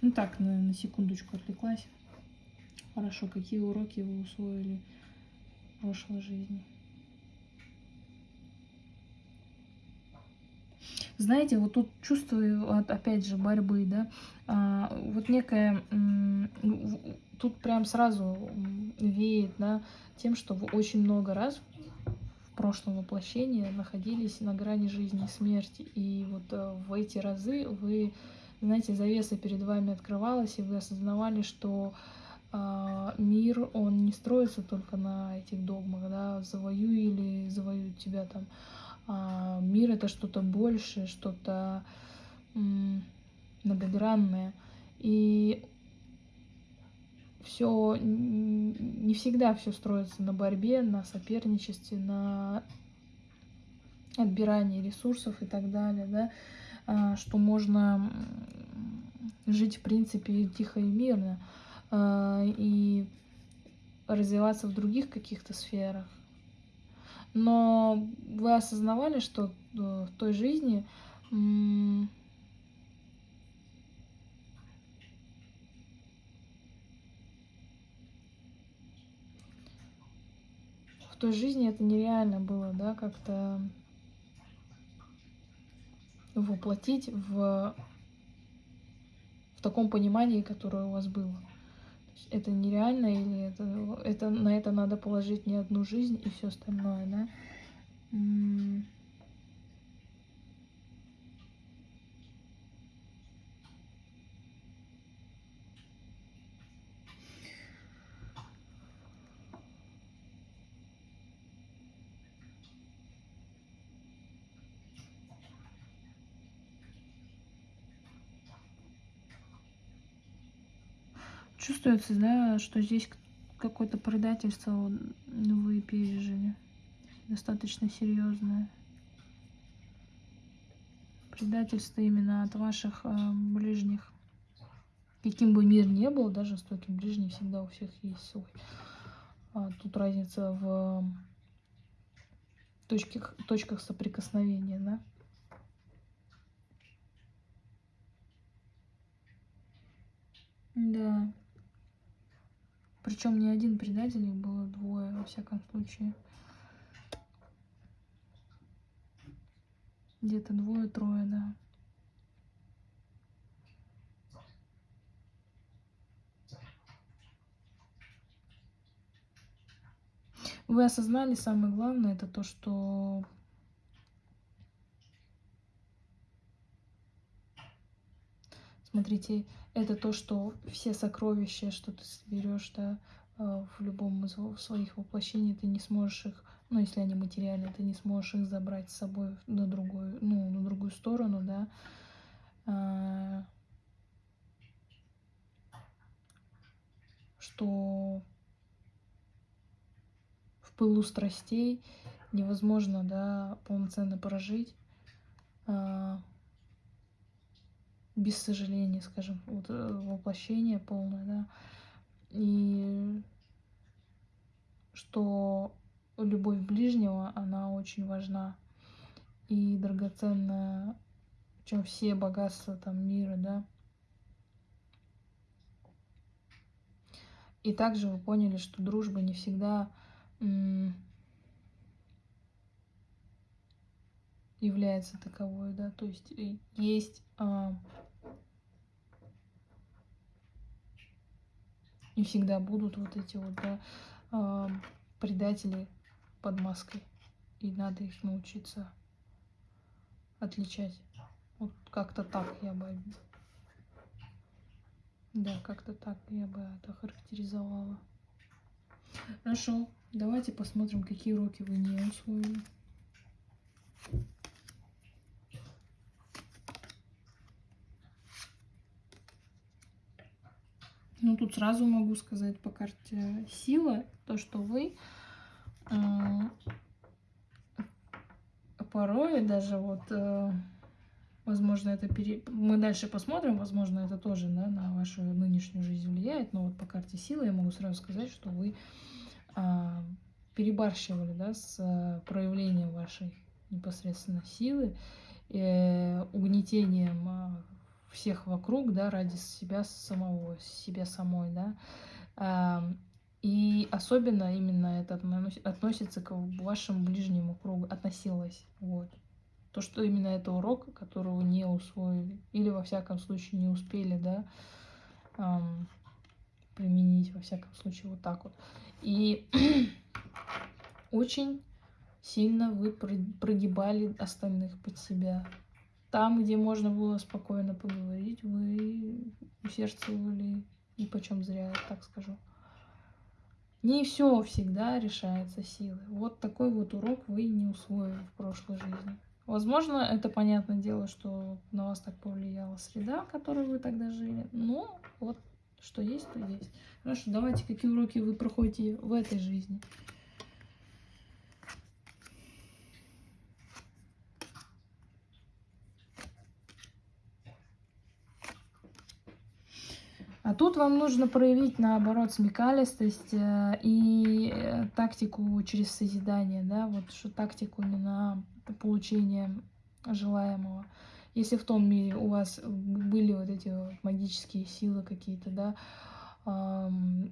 Ну так, на, на секундочку отвлеклась. Хорошо, какие уроки вы усвоили в прошлой жизни? Знаете, вот тут чувствую, опять же, борьбы, да, а, вот некая, тут прям сразу веет, да, тем, что вы очень много раз в прошлом воплощении находились на грани жизни и смерти, и вот э, в эти разы вы, знаете, завеса перед вами открывалась, и вы осознавали, что мир мир, он не строится только на этих догмах, да, завоюй или завоюют тебя там. А мир это что-то большее, что-то многогранное. И все не всегда все строится на борьбе, на соперничестве, на отбирании ресурсов и так далее, да, а, что можно жить, в принципе, тихо и мирно а, и развиваться в других каких-то сферах. Но вы осознавали, что э, в той жизни в той жизни это нереально было, да, как-то воплотить в, в таком понимании, которое у вас было. Это нереально или это, это на это надо положить не одну жизнь и все остальное, да? Чувствуется, да, что здесь какое-то предательство вы пережили. Достаточно серьезное. Предательство именно от ваших э, ближних. Каким бы мир ни был, даже жестокий ближний всегда у всех есть свой. А тут разница в точках, точках соприкосновения, да. Да. Причем не один предатель, их было двое, во всяком случае. Где-то двое-трое, да. Вы осознали самое главное, это то, что Смотрите, это то, что все сокровища, что ты соберешь, да, э, в любом из своих воплощений, ты не сможешь их, ну, если они материальные, ты не сможешь их забрать с собой на другую, ну, на другую сторону, да. А, что в пылу страстей невозможно, да, полноценно прожить а, без сожаления, скажем, вот э, воплощение полное, да, и что любовь ближнего, она очень важна и драгоценная, чем все богатства там мира, да. И также вы поняли, что дружба не всегда является таковой, да, то есть э, есть а, и всегда будут вот эти вот, да, а, предатели под маской, и надо их научиться отличать. Вот как-то так я бы, да, как-то так я бы это характеризовала. Хорошо, давайте посмотрим, какие уроки вы не усвоили. Ну, тут сразу могу сказать по карте сила, то, что вы э, порой даже вот, э, возможно, это пере... мы дальше посмотрим, возможно, это тоже да, на вашу нынешнюю жизнь влияет, но вот по карте силы я могу сразу сказать, что вы э, перебарщивали да, с проявлением вашей непосредственно силы, э, угнетением всех вокруг, да, ради себя самого, себя самой, да. И особенно именно это относится к вашему ближнему кругу, относилось, вот. То, что именно это урок, которого не усвоили, или во всяком случае не успели, да, применить, во всяком случае, вот так вот. И очень сильно вы прогибали остальных под себя. Там, где можно было спокойно поговорить, вы усердствовали и почем зря, так скажу. Не все всегда решается силой. Вот такой вот урок вы не усвоили в прошлой жизни. Возможно, это понятное дело, что на вас так повлияла среда, в которой вы тогда жили. Но вот что есть, то есть. Хорошо, давайте, какие уроки вы проходите в этой жизни. А тут вам нужно проявить, наоборот, смекалистость э, и э, тактику через созидание, да, вот что тактику не на получение желаемого. Если в том мире у вас были вот эти вот магические силы какие-то, да,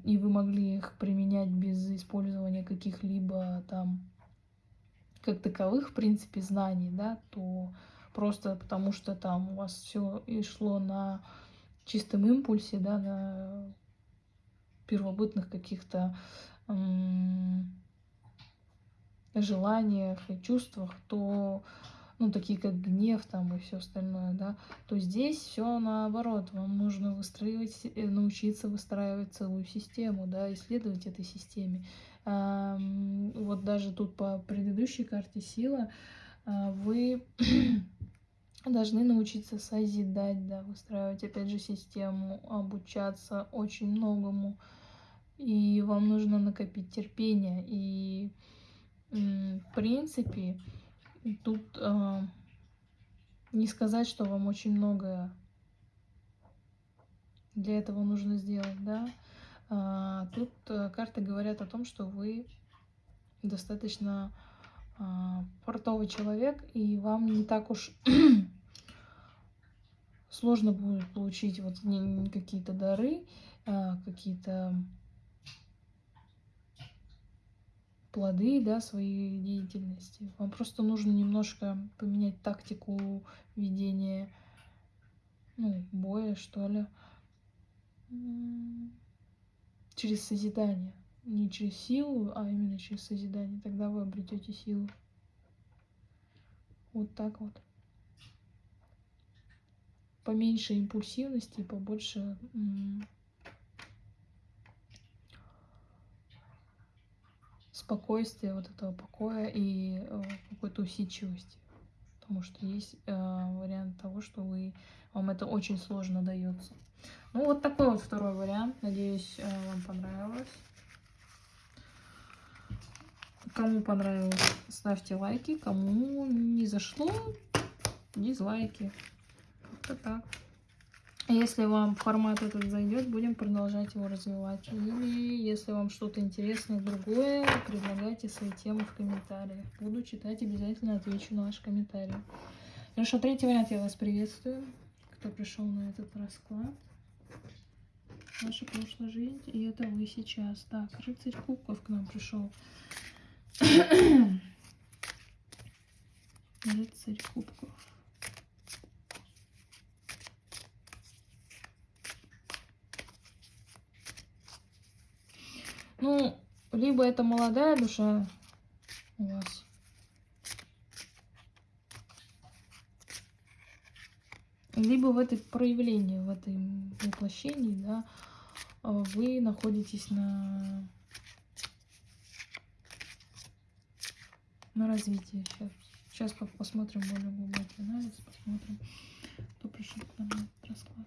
и вы могли их применять без использования каких-либо там как таковых, в принципе, знаний, да, то просто потому что там у вас все и шло на чистом импульсе, да, на первобытных каких-то желаниях и чувствах, то ну, такие как гнев там и все остальное, да, то здесь все наоборот. Вам нужно выстраивать, э, научиться выстраивать целую систему, да, исследовать этой системе. Вот даже тут по предыдущей карте сила а, вы должны научиться созидать, да, выстраивать, опять же, систему, обучаться очень многому. И вам нужно накопить терпение. И, в принципе, тут э, не сказать, что вам очень многое для этого нужно сделать, да. А, тут э, карты говорят о том, что вы достаточно портовый человек, и вам не так уж сложно будет получить вот какие-то дары, а, какие-то плоды да, своей деятельности. Вам просто нужно немножко поменять тактику ведения ну, боя, что ли, через созидание не через силу, а именно через созидание. Тогда вы обретете силу. Вот так вот. Поменьше импульсивности, побольше спокойствия, вот этого покоя и э, какой-то усидчивости. Потому что есть э, вариант того, что вы, вам это очень сложно дается. Ну, вот такой вот второй вариант. Надеюсь, э, вам понравилось. Кому понравилось, ставьте лайки. Кому не зашло, дизлайки. Это так. Если вам формат этот зайдет, будем продолжать его развивать. Или если вам что-то интересное другое, предлагайте свои темы в комментариях. Буду читать, обязательно отвечу на ваши комментарии. Хорошо, третий вариант я вас приветствую. Кто пришел на этот расклад. Ваша прошлая жизнь, и это вы сейчас. Так, рыцарь кубков к нам пришел. Рыцарь кубков. Ну, либо это молодая душа у вас. Либо в этой проявлении, в этом воплощении, да, вы находитесь на на развитие. Сейчас, сейчас посмотрим более глубокий анализ, посмотрим, кто пришел к нам на этот расклад.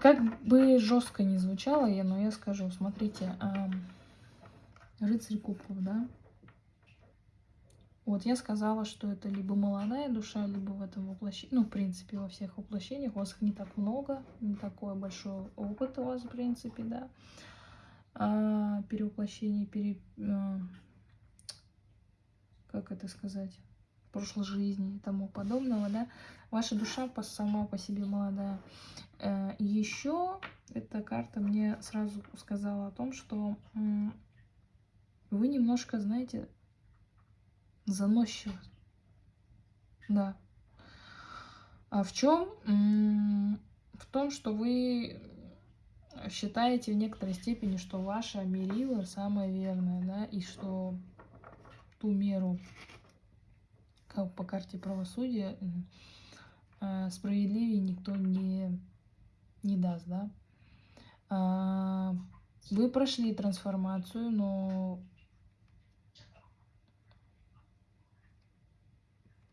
Как бы жестко не звучало, но я скажу, смотрите, рыцарь кубков, да, вот я сказала, что это либо молодая душа, либо в этом воплощении, ну, в принципе, во всех воплощениях. У вас их не так много, не такой большой опыт у вас, в принципе, да. А, перевоплощение, пере... А, как это сказать? прошлой жизни и тому подобного, да. Ваша душа сама по себе молодая. Э, Еще эта карта мне сразу сказала о том, что вы немножко, знаете, заносчиво. Да. А в чем? В том, что вы считаете в некоторой степени, что ваша мерила самая верная, да, и что ту меру, как по карте правосудия, э, справедливее никто не, не даст, да. А, вы прошли трансформацию, но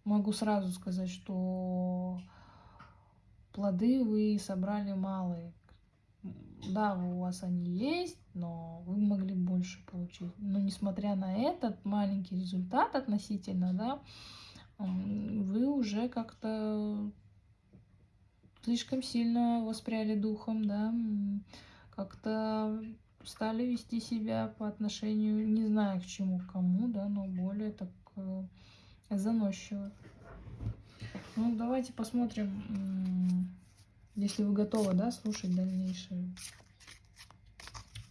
могу сразу сказать, что плоды вы собрали малые. Да, у вас они есть, но вы могли больше получить. Но несмотря на этот маленький результат относительно, да, вы уже как-то слишком сильно воспряли духом, да, как-то стали вести себя по отношению, не знаю к чему, к кому, да, но более так заносчиво. Ну, давайте посмотрим, если вы готовы, да, слушать дальнейший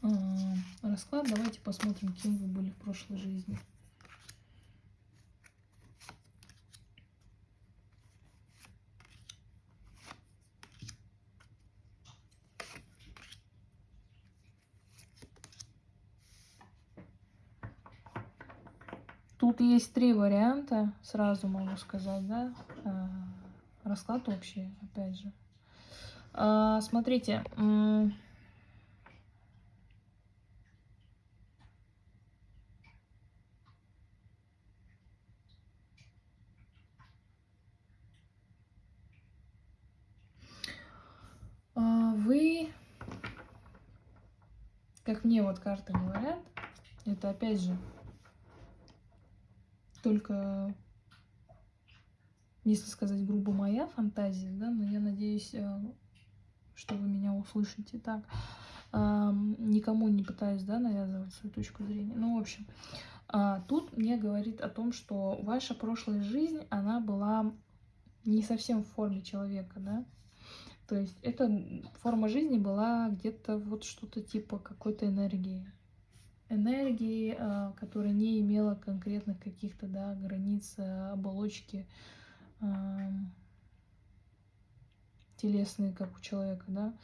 э, расклад. Давайте посмотрим, кем вы были в прошлой жизни. Тут есть три варианта, сразу могу сказать, да. А, расклад общий, опять же. А, смотрите. А, вы, как мне вот карты говорят, это опять же только, если сказать грубо, моя фантазия, да, но я надеюсь, э, что вы меня услышите так. Никому не пытаюсь, да, навязывать свою точку зрения. Ну, в общем, а, тут мне говорит о том, что ваша прошлая жизнь, она была не совсем в форме человека, да, то есть эта форма жизни была где-то вот что-то типа какой-то энергии, энергии, а, которая не имела конкретных каких-то да, границ а, оболочки телесные, как у человека, да,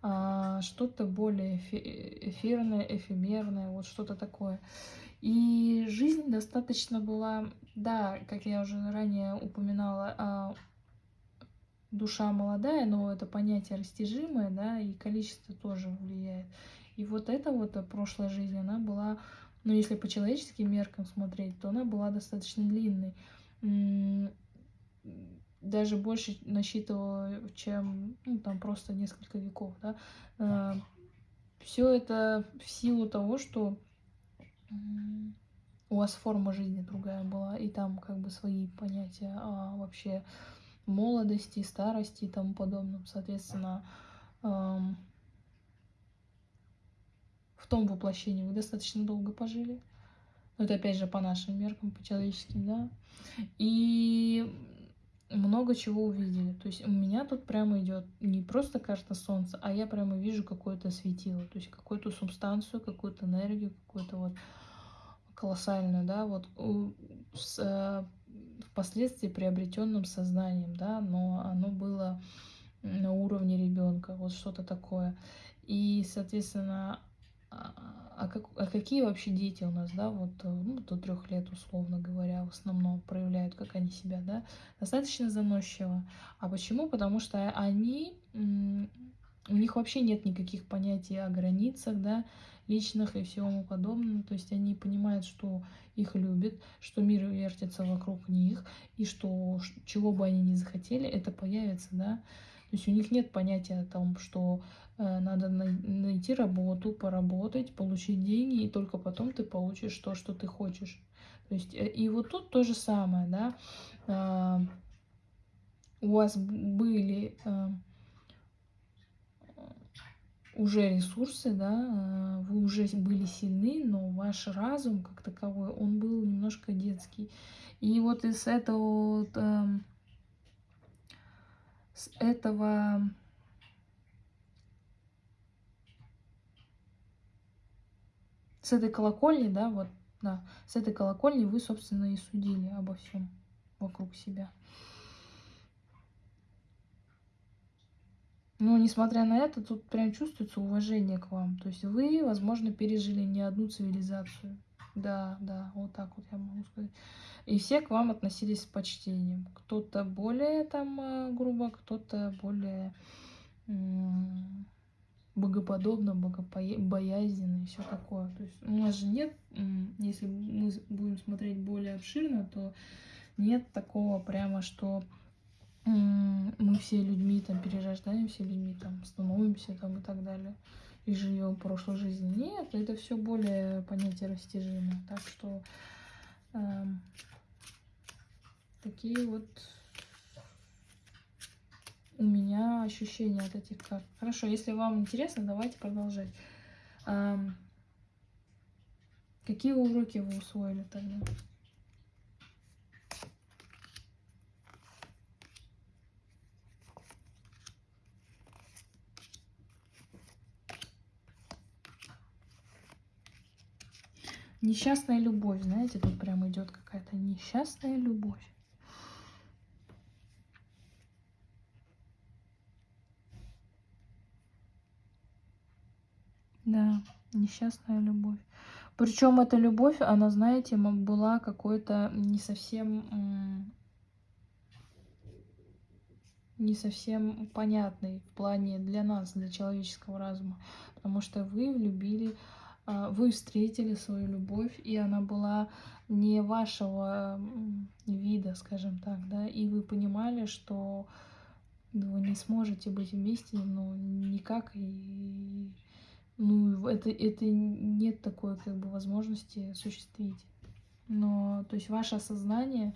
а что-то более эфирное, эфемерное, вот что-то такое. И жизнь достаточно была, да, как я уже ранее упоминала, душа молодая, но это понятие растяжимое, да, и количество тоже влияет. И вот эта вот э, прошлая жизнь, она была, ну, если по человеческим меркам смотреть, то она была достаточно длинной. Даже больше насчитывала, чем, ну, там просто несколько веков, да. А, Все это в силу того, что у вас форма жизни другая была, и там как бы свои понятия а вообще молодости, старости и тому подобном. Соответственно, в том воплощении вы достаточно долго пожили. Но это опять же по нашим меркам, по человеческим, да. И много чего увидели. То есть у меня тут прямо идет не просто карта Солнца, а я прямо вижу какое-то светило, то есть какую-то субстанцию, какую-то энергию, какую-то вот колоссальную, да, вот с э, впоследствии приобретенным сознанием, да, но оно было на уровне ребенка, вот что-то такое. И, соответственно, а, как, а какие вообще дети у нас, да, вот э, ну, до трех лет, условно говоря, в основном проявляют, как они себя, да, достаточно заносчиво. А почему? Потому что они, у них вообще нет никаких понятий о границах, да, личных и всему подобному. То есть они понимают, что их любят, что мир вертится вокруг них, и что чего бы они ни захотели, это появится, да. То есть у них нет понятия о том, что надо найти работу, поработать, получить деньги, и только потом ты получишь то, что ты хочешь. То есть, э, и вот тут то же самое, да, а, у вас были э, уже ресурсы, да, вы уже были сильны, но ваш разум как таковой, он был немножко детский. И вот из этого, вот, с этого с этой колокольни, да, вот, да, с этой колокольни вы, собственно, и судили обо всем вокруг себя. Но, несмотря на это, тут прям чувствуется уважение к вам. То есть вы, возможно, пережили не одну цивилизацию. Да, да, вот так вот я могу сказать. И все к вам относились с почтением. Кто-то более там э, грубо, кто-то более богоподобно, богобоязненно и все такое. То есть у нас же нет, если мы будем смотреть более обширно, то нет такого прямо, что мы все людьми там перерождаемся, людьми там становимся там и так далее и живем прошлой жизни. Нет, это все более понятие растяжимо. Так что э, такие вот у меня ощущения от этих карт. Хорошо, если вам интересно, давайте продолжать. Какие уроки вы усвоили тогда? Несчастная любовь, знаете, тут прям идет какая-то несчастная любовь. Да, несчастная любовь. Причем эта любовь, она, знаете, была какой-то не совсем не совсем понятной в плане для нас, для человеческого разума. Потому что вы влюбили а, вы встретили свою любовь, и она была не вашего вида, скажем так, да, и вы понимали, что вы не сможете быть вместе, ну, никак, и ну, это, это нет такой, как бы, возможности осуществить. Но, то есть, ваше сознание,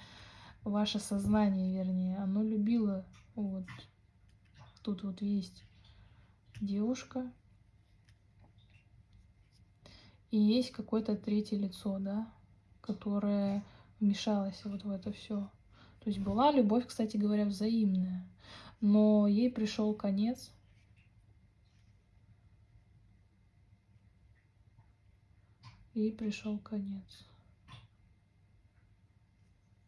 ваше сознание, вернее, оно любило, вот, тут вот есть девушка, и есть какое-то третье лицо, да, которое вмешалось вот в это все. То есть была любовь, кстати говоря, взаимная, но ей пришел конец. Ей пришел конец.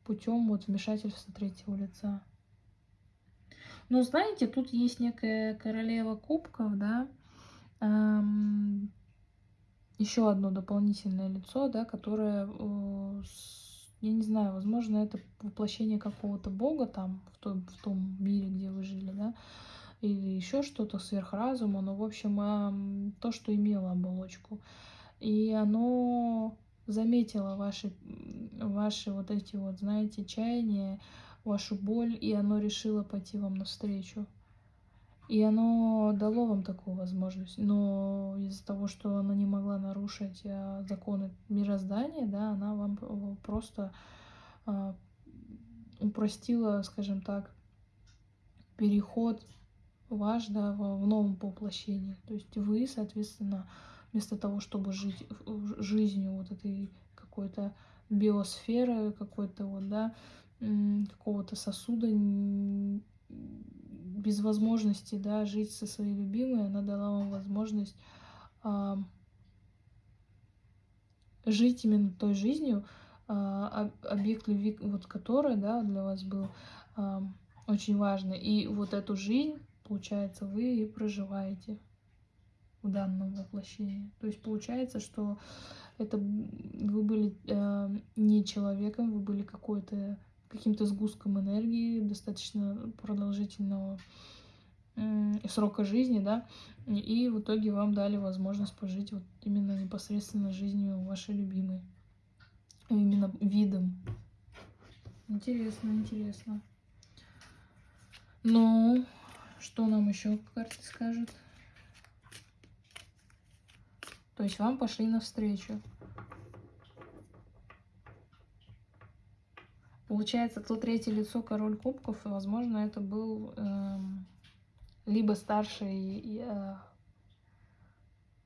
Путем вот вмешательства третьего лица. Но знаете, тут есть некая королева кубков, да, эм, еще одно дополнительное лицо, да, которое, э, я не знаю, возможно, это воплощение какого-то бога там, в том, в том мире, где вы жили, да, или еще что-то сверхразума, но, в общем, то, что имело оболочку. И оно заметило ваши, ваши вот эти вот, знаете, чаяния, вашу боль, и оно решило пойти вам навстречу. И оно дало вам такую возможность, но из-за того, что она не могла нарушить а, законы мироздания, да, она вам просто а, упростила, скажем так, переход ваш, да, в, новом воплощении. То есть вы, соответственно, вместо того, чтобы жить жизнью вот этой какой-то биосферы, какой-то вот, да, какого-то сосуда без возможности, да, жить со своей любимой, она дала вам возможность а, жить именно той жизнью, а, объект любви, вот который, да, для вас был а, очень важный. И вот эту жизнь, получается, вы и проживаете в данном воплощении. То есть получается, что это вы были э, не человеком, вы были какой-то каким-то сгустком энергии достаточно продолжительного срока жизни, да, и в итоге вам дали возможность пожить вот именно непосредственно жизнью вашей любимой, именно видом. Интересно, интересно. Ну, что нам еще карты скажут? То есть вам пошли навстречу. Получается, то третье лицо король кубков, и, возможно, это был э, либо старший э,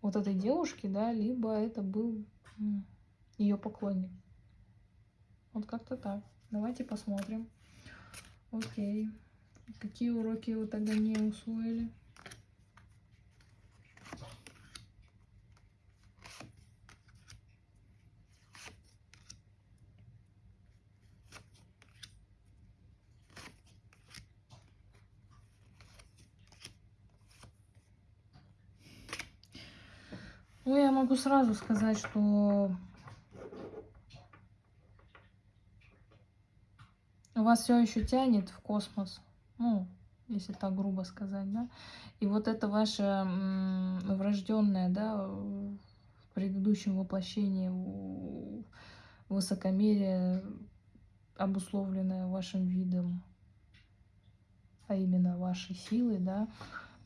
вот этой девушки, да, либо это был э, ее поклонник. Вот как-то так. Давайте посмотрим. Окей. Какие уроки вы тогда не усвоили? Ну, я могу сразу сказать, что у вас все еще тянет в космос. Ну, если так грубо сказать, да. И вот это ваше врожденное, да, в предыдущем воплощении высокомерие, обусловленное вашим видом, а именно вашей силой, да,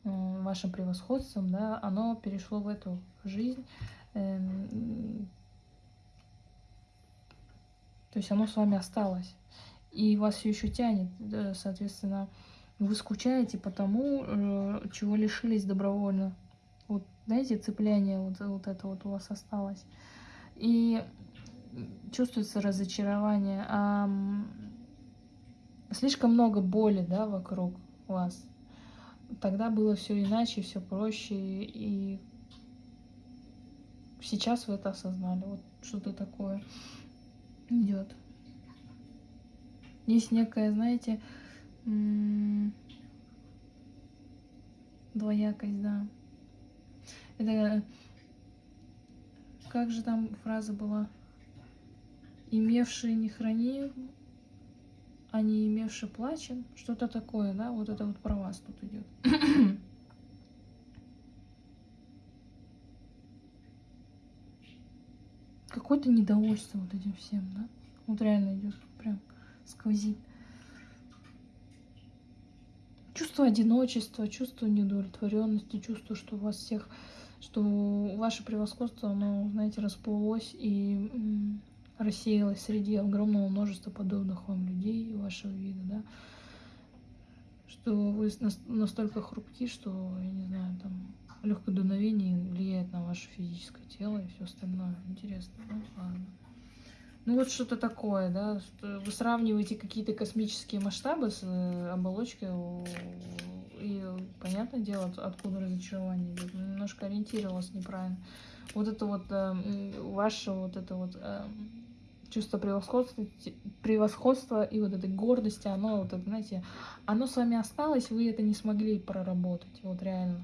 вашим превосходством, да, оно перешло в эту жизнь. Эм, то есть оно с вами осталось. И вас все еще тянет, соответственно, вы скучаете по тому, э, чего лишились добровольно. Вот, знаете, цепляние вот, вот это вот у вас осталось. И чувствуется разочарование. А, слишком много боли, да, вокруг вас. Тогда было все иначе, все проще. И сейчас вы это осознали. Вот что-то такое идет. Есть некая, знаете, двоякость, да. Это как же там фраза была? Имевший не храни, а не имевший плачем. Что-то такое, да? Вот это вот про вас тут идет. Какое-то недовольство вот этим всем, да? Вот реально идет прям сквозит. Чувство одиночества, чувство неудовлетворенности, чувство, что у вас всех, что ваше превосходство, оно, знаете, расплылось и рассеялось среди огромного множества подобных вам людей вашего вида, да, что вы настолько хрупки, что, я не знаю, там, легкое дуновение влияет на ваше физическое тело и все остальное. Интересно, да? Ладно. Ну вот что-то такое, да, что вы сравниваете какие-то космические масштабы с э, оболочкой, и понятное дело, откуда разочарование идет. Немножко ориентировалась неправильно. Вот это вот э, ваше вот это вот э, чувство превосходства, превосходства и вот этой гордости, оно вот это, знаете, оно с вами осталось, вы это не смогли проработать, вот реально.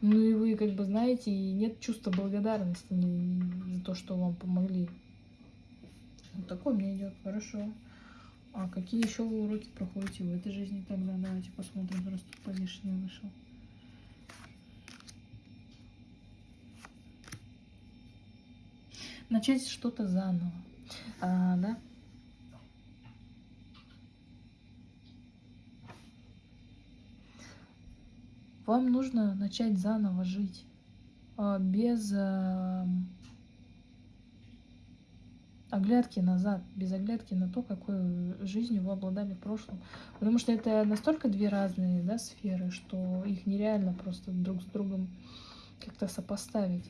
Ну и вы как бы знаете, и нет чувства благодарности за то, что вам помогли. Вот такой мне идет, хорошо. А какие еще вы уроки проходите в этой жизни тогда? Давайте посмотрим, раз тут позишний вышел. Начать что-то заново, а, да? Вам нужно начать заново жить, а, без а, оглядки назад, без оглядки на то, какой жизнью вы обладали в прошлом. Потому что это настолько две разные да, сферы, что их нереально просто друг с другом как-то сопоставить.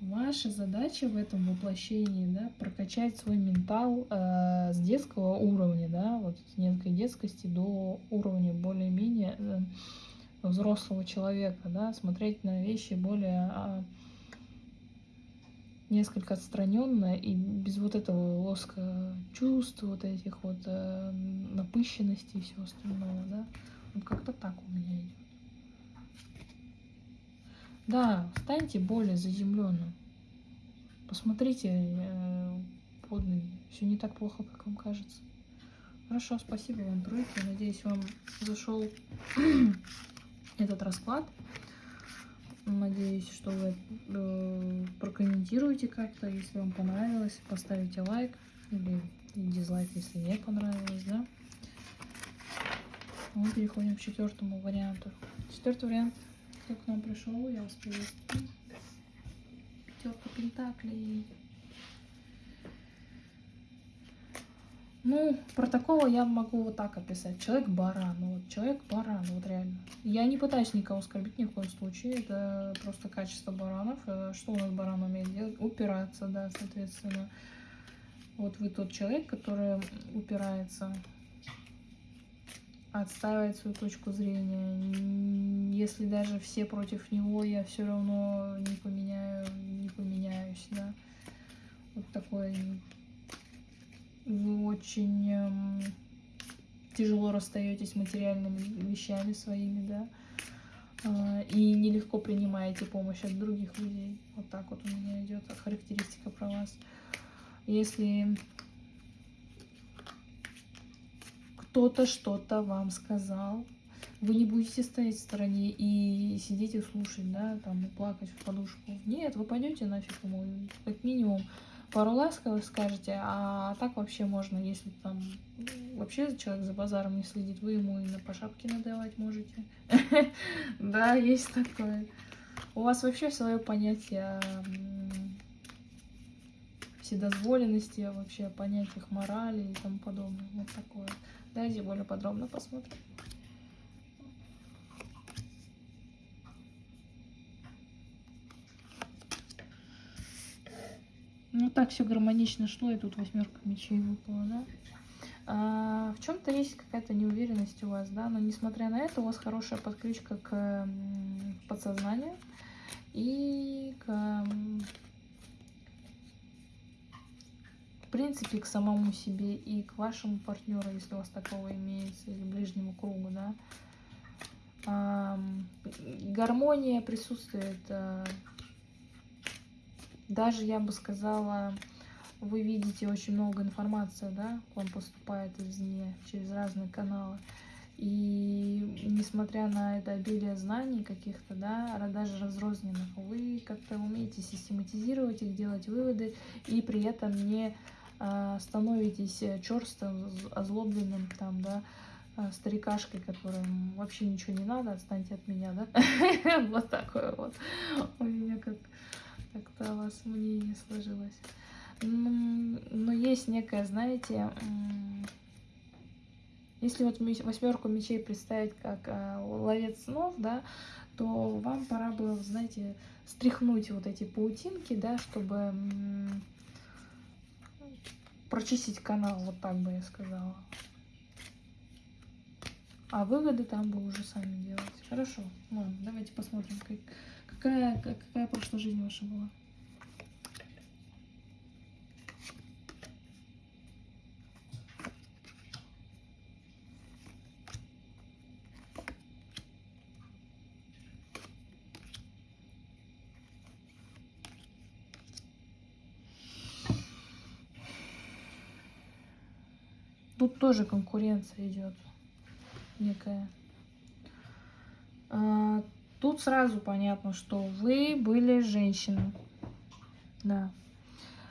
Ваша задача в этом воплощении, да, прокачать свой ментал э, с детского уровня, да, вот с некой детскости до уровня более-менее э, взрослого человека, да, смотреть на вещи более э, несколько отстраненно и без вот этого лоска чувств, вот этих вот э, напыщенности и всего остального, да. Вот как-то так у меня идет. Да, станьте более заземленным. Посмотрите э, под ноги. Все не так плохо, как вам кажется. Хорошо, спасибо вам, тройки. Надеюсь, вам зашел этот расклад. Надеюсь, что вы э, прокомментируете как-то, если вам понравилось, поставите лайк или дизлайк, если не понравилось, да. Мы переходим к четвертому варианту. Четвертый вариант, кто к нам пришел, я вас приветствую. Пятерка пентаклей. Ну, про такого я могу вот так описать. Человек-баран. Ну, вот человек-баран, вот реально. Я не пытаюсь никого оскорбить ни в коем случае. Это просто качество баранов. Э, что у нас баран умеет делать? Упираться, да, соответственно. Вот вы тот человек, который упирается, отстаивает свою точку зрения. Если даже все против него, я все равно не поменяю, не поменяюсь, да. Вот такой вы очень эм, тяжело расстаетесь материальными вещами своими, да, э, и нелегко принимаете помощь от других людей. Вот так вот у меня идет характеристика про вас. Если кто-то что-то вам сказал, вы не будете стоять в стороне и сидеть и слушать, да, там, и плакать в подушку. Нет, вы пойдете нафиг ему, как минимум, пару ласковых скажете, а так вообще можно, если там вообще человек за базаром не следит, вы ему и на по шапке надавать можете. Да, есть такое. У вас вообще свое понятие вседозволенности, вообще понятиях морали и тому подобное. Вот такое. Давайте более подробно посмотрим. Ну так все гармонично шло, и тут восьмерка мечей выпала, да? А, в чем-то есть какая-то неуверенность у вас, да, но несмотря на это, у вас хорошая подключка к подсознанию и к, в принципе, к самому себе и к вашему партнеру, если у вас такого имеется, или ближнему кругу, да. А, гармония присутствует а, даже, я бы сказала, вы видите очень много информации, да, к вам поступает извне, через разные каналы. И несмотря на это обилие знаний каких-то, да, даже разрозненных, вы как-то умеете систематизировать их, делать выводы, и при этом не становитесь черстым, озлобленным, там, да, а, старикашкой, которым вообще ничего не надо, отстаньте от меня, да? Вот такое вот у меня как как-то у вас мнение сложилось. Но есть некое, знаете, если вот восьмерку мечей представить как э, ловец снов, да, то вам пора было, знаете, стряхнуть вот эти паутинки, да, чтобы прочистить канал, вот так бы я сказала. А выводы там бы уже сами делать. Хорошо, ладно, давайте посмотрим, как, Какая, какая прошлая жизнь ваша была? Тут тоже конкуренция идет некая. А, Тут сразу понятно, что вы были женщиной. Да.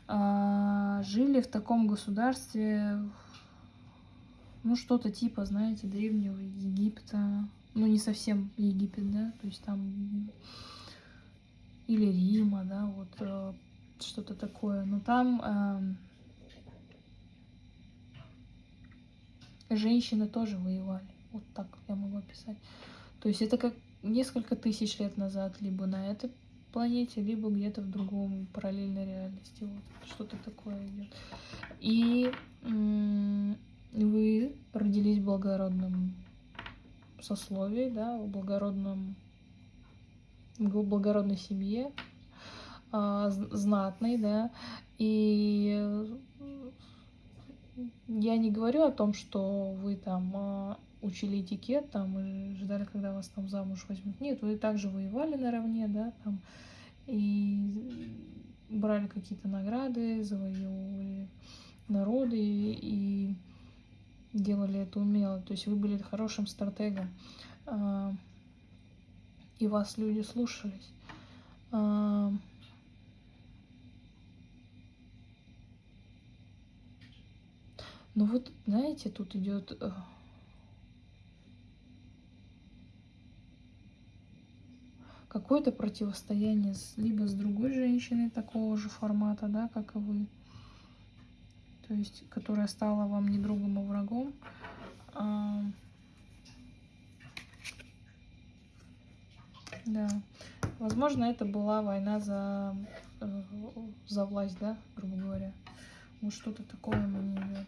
А, жили в таком государстве, ну, что-то типа, знаете, древнего Египта. Ну, не совсем Египет, да, то есть там... Или Рима, да, вот э, что-то такое. Но там женщины тоже воевали. Вот так я могу описать. То есть это как несколько тысяч лет назад, либо на этой планете, либо где-то в другом параллельной реальности. Вот что-то такое идет. И вы родились в благородном сословии, да, в благородном в благородной семье, а, знатной, да, и я не говорю о том, что вы там а, учили этикет там и ждали, когда вас там замуж возьмут. Нет, вы также воевали наравне, да, там, и брали какие-то награды, завоевывали народы и делали это умело. То есть вы были хорошим стратегом, а, и вас люди слушались. Ну вот, знаете, тут идет э, какое-то противостояние с, либо с другой женщиной такого же формата, да, как и вы. То есть, которая стала вам не другом, а врагом. А, да. Возможно, это была война за, э, за власть, да, грубо говоря. Вот что-то такое мне идет.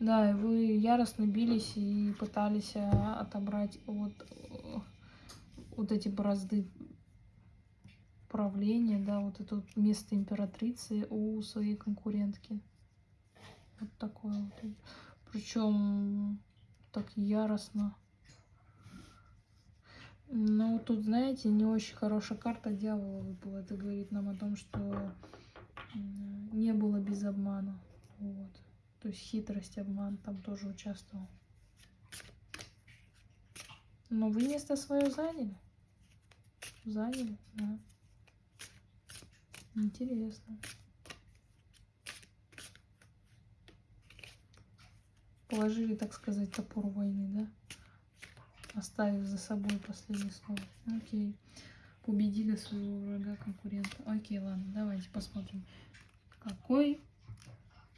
Да, и вы яростно бились и пытались а, отобрать вот, вот эти бразды правления, да, вот это вот место императрицы у своей конкурентки. Вот такое вот. Причем так яростно. Ну, тут, знаете, не очень хорошая карта дьявола выпала. Это говорит нам о том, что не было без обмана. Вот. То есть хитрость, обман там тоже участвовал. Но вы место свое заняли. Заняли, да. Интересно. Положили, так сказать, топор войны, да? Оставив за собой последнее слово. Окей. Победили своего врага, конкурента. Окей, ладно, давайте посмотрим. Какой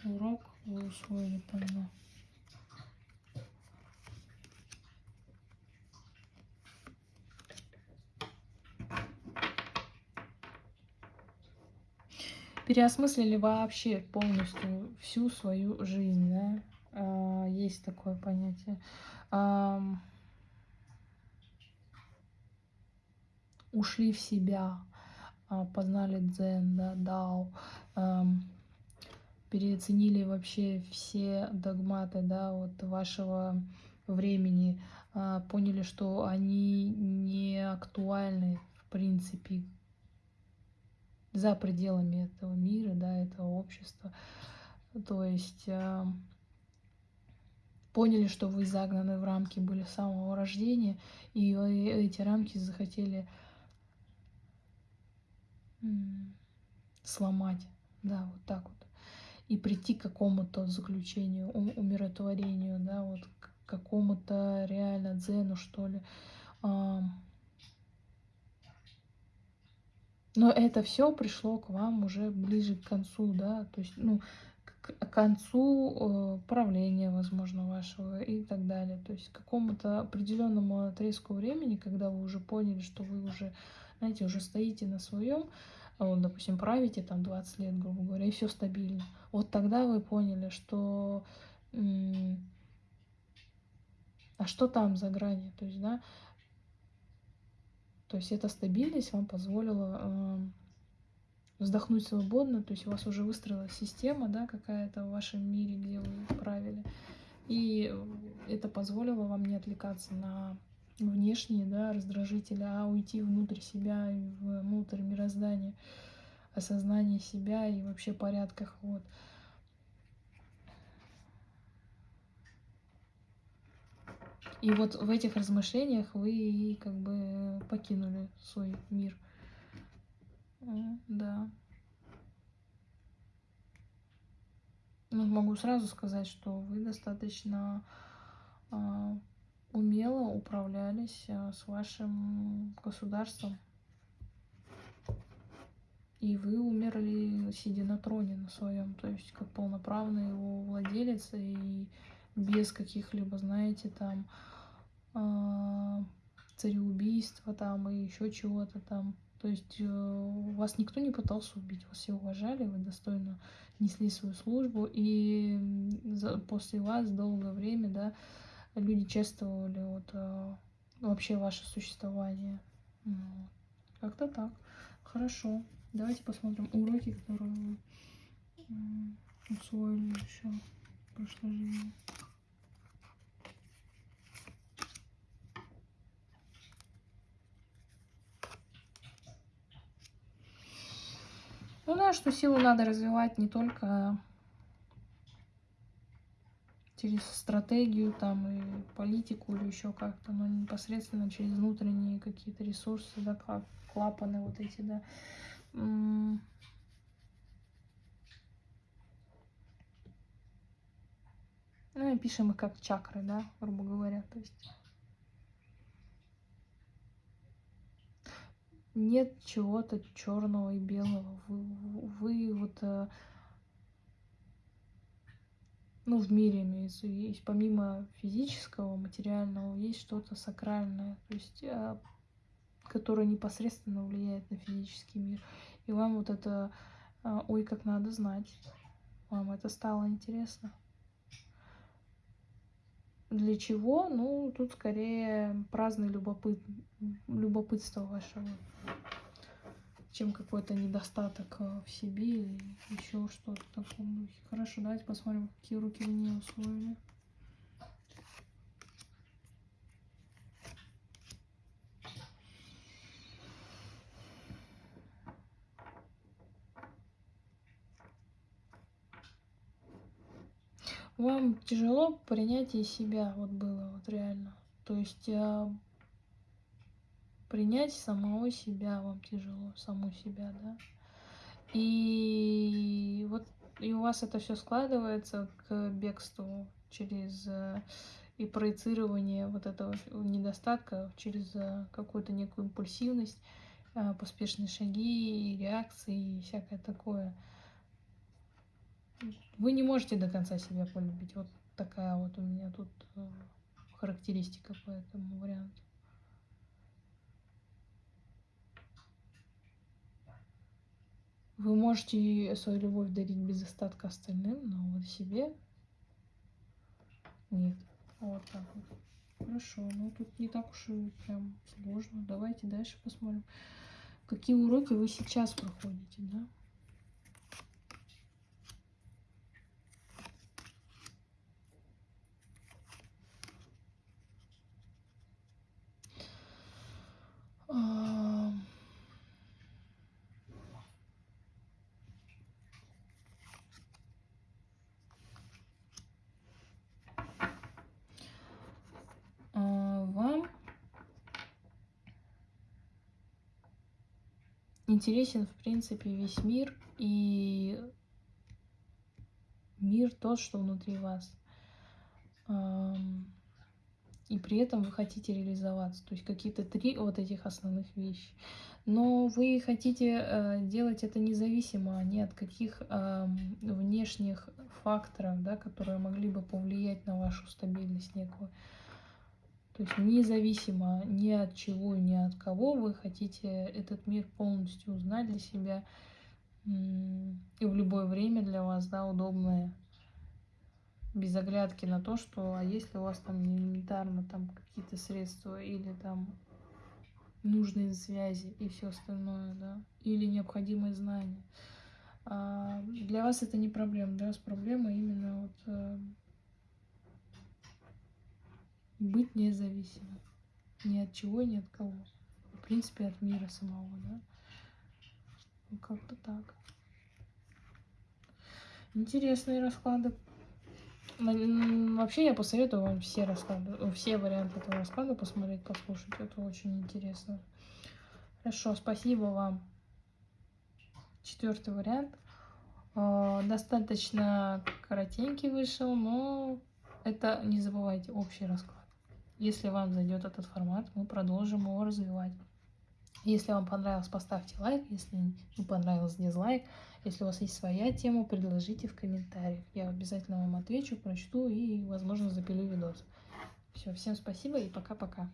урок вы усвоили мне? переосмыслили вообще полностью всю свою жизнь, да? А, есть такое понятие. Ушли в себя, а, познали дзен, да, дао, переоценили вообще все догматы, да, вот вашего времени, а, поняли, что они не актуальны в принципе за пределами этого мира, да, этого общества. То есть э, поняли, что вы загнаны в рамки были с самого рождения, и эти рамки захотели сломать, да, вот так вот, и прийти к какому-то заключению, умиротворению, да, вот к какому-то реально дзену, что ли. Но это все пришло к вам уже ближе к концу, да, то есть, ну, к концу э, правления, возможно, вашего и так далее. То есть к какому-то определенному отрезку времени, когда вы уже поняли, что вы уже, знаете, уже стоите на своем, вот, допустим, правите там 20 лет, грубо говоря, и все стабильно. Вот тогда вы поняли, что а что там за грани, то есть, да, то есть эта стабильность вам позволила э, вздохнуть свободно, то есть у вас уже выстроилась система, да, какая-то в вашем мире, где вы правили. И это позволило вам не отвлекаться на внешние да, раздражители, а уйти внутрь себя, внутрь мироздания, осознание себя и вообще порядках. Вот. И вот в этих размышлениях вы как бы покинули свой мир. Да. Ну, могу сразу сказать, что вы достаточно э, умело управлялись э, с вашим государством. И вы умерли, сидя на троне на своем, то есть как полноправный его владелец и без каких-либо, знаете, там э, цареубийства там и еще чего-то там. То есть э, вас никто не пытался убить, вас все уважали, вы достойно несли свою службу, и после вас долгое время, да, люди чествовали вот э, вообще ваше существование. Как-то так. Хорошо. Давайте посмотрим уроки, которые вы усвоили еще в прошлой жизни. Ну да, что силу надо развивать не только через стратегию там и политику или еще как-то, но непосредственно через внутренние какие-то ресурсы, да, как клапаны вот эти, да. Ну и пишем их как чакры, да, грубо говоря, то есть нет чего-то черного и белого. Вы, вы вот, э, ну, в мире имеется, есть помимо физического, материального, есть что-то сакральное, то есть, э, которое непосредственно влияет на физический мир. И вам вот это, э, ой, как надо знать, вам это стало интересно. Для чего? Ну, тут скорее праздный любопыт... любопытство вашего, чем какой-то недостаток э, в себе или еще что-то в таком духе. Ну, хорошо, давайте посмотрим, какие руки мне усвоили. Вам тяжело принятие себя вот было, вот реально. То есть а, принять самого себя вам тяжело, саму себя, да. И вот и у вас это все складывается к бегству через э, и проецирование вот этого недостатка через э, какую-то некую импульсивность, э, поспешные шаги, реакции и всякое такое. Вы не можете до конца себя полюбить. Вот такая вот у меня тут характеристика по этому варианту. Вы можете свою любовь дарить без остатка остальным, но вот себе нет. Вот так вот. Хорошо, ну тут не так уж и прям сложно. Давайте дальше посмотрим. Какие уроки вы сейчас проходите, да? Интересен, в принципе, весь мир и мир тот, что внутри вас. И при этом вы хотите реализоваться. То есть какие-то три вот этих основных вещи. Но вы хотите э, делать это независимо ни от каких внешних факторов, да, которые могли бы повлиять на вашу стабильность некую. То есть независимо ни от чего, ни от кого вы хотите этот мир полностью узнать для себя и в любое время для вас, да, удобное, без оглядки на то, что а если у вас там элементарно там какие-то средства или там нужные связи и все остальное, да, или необходимые знания. А для вас это не проблема, для вас проблема именно вот э, быть независимым. Ни от чего, ни от кого. В принципе, от мира самого, да? Ну, как-то так. Интересные расклады. Вообще я посоветую вам все расклады, все варианты этого расклада посмотреть, послушать. Это очень интересно. Хорошо, спасибо вам. Четвертый вариант. А, достаточно коротенький вышел, но это не забывайте общий расклад. Если вам зайдет этот формат, мы продолжим его развивать. Если вам понравилось, поставьте лайк. Если не понравилось, дизлайк. Если у вас есть своя тема, предложите в комментариях. Я обязательно вам отвечу, прочту и, возможно, запилю видос. Все, всем спасибо и пока-пока.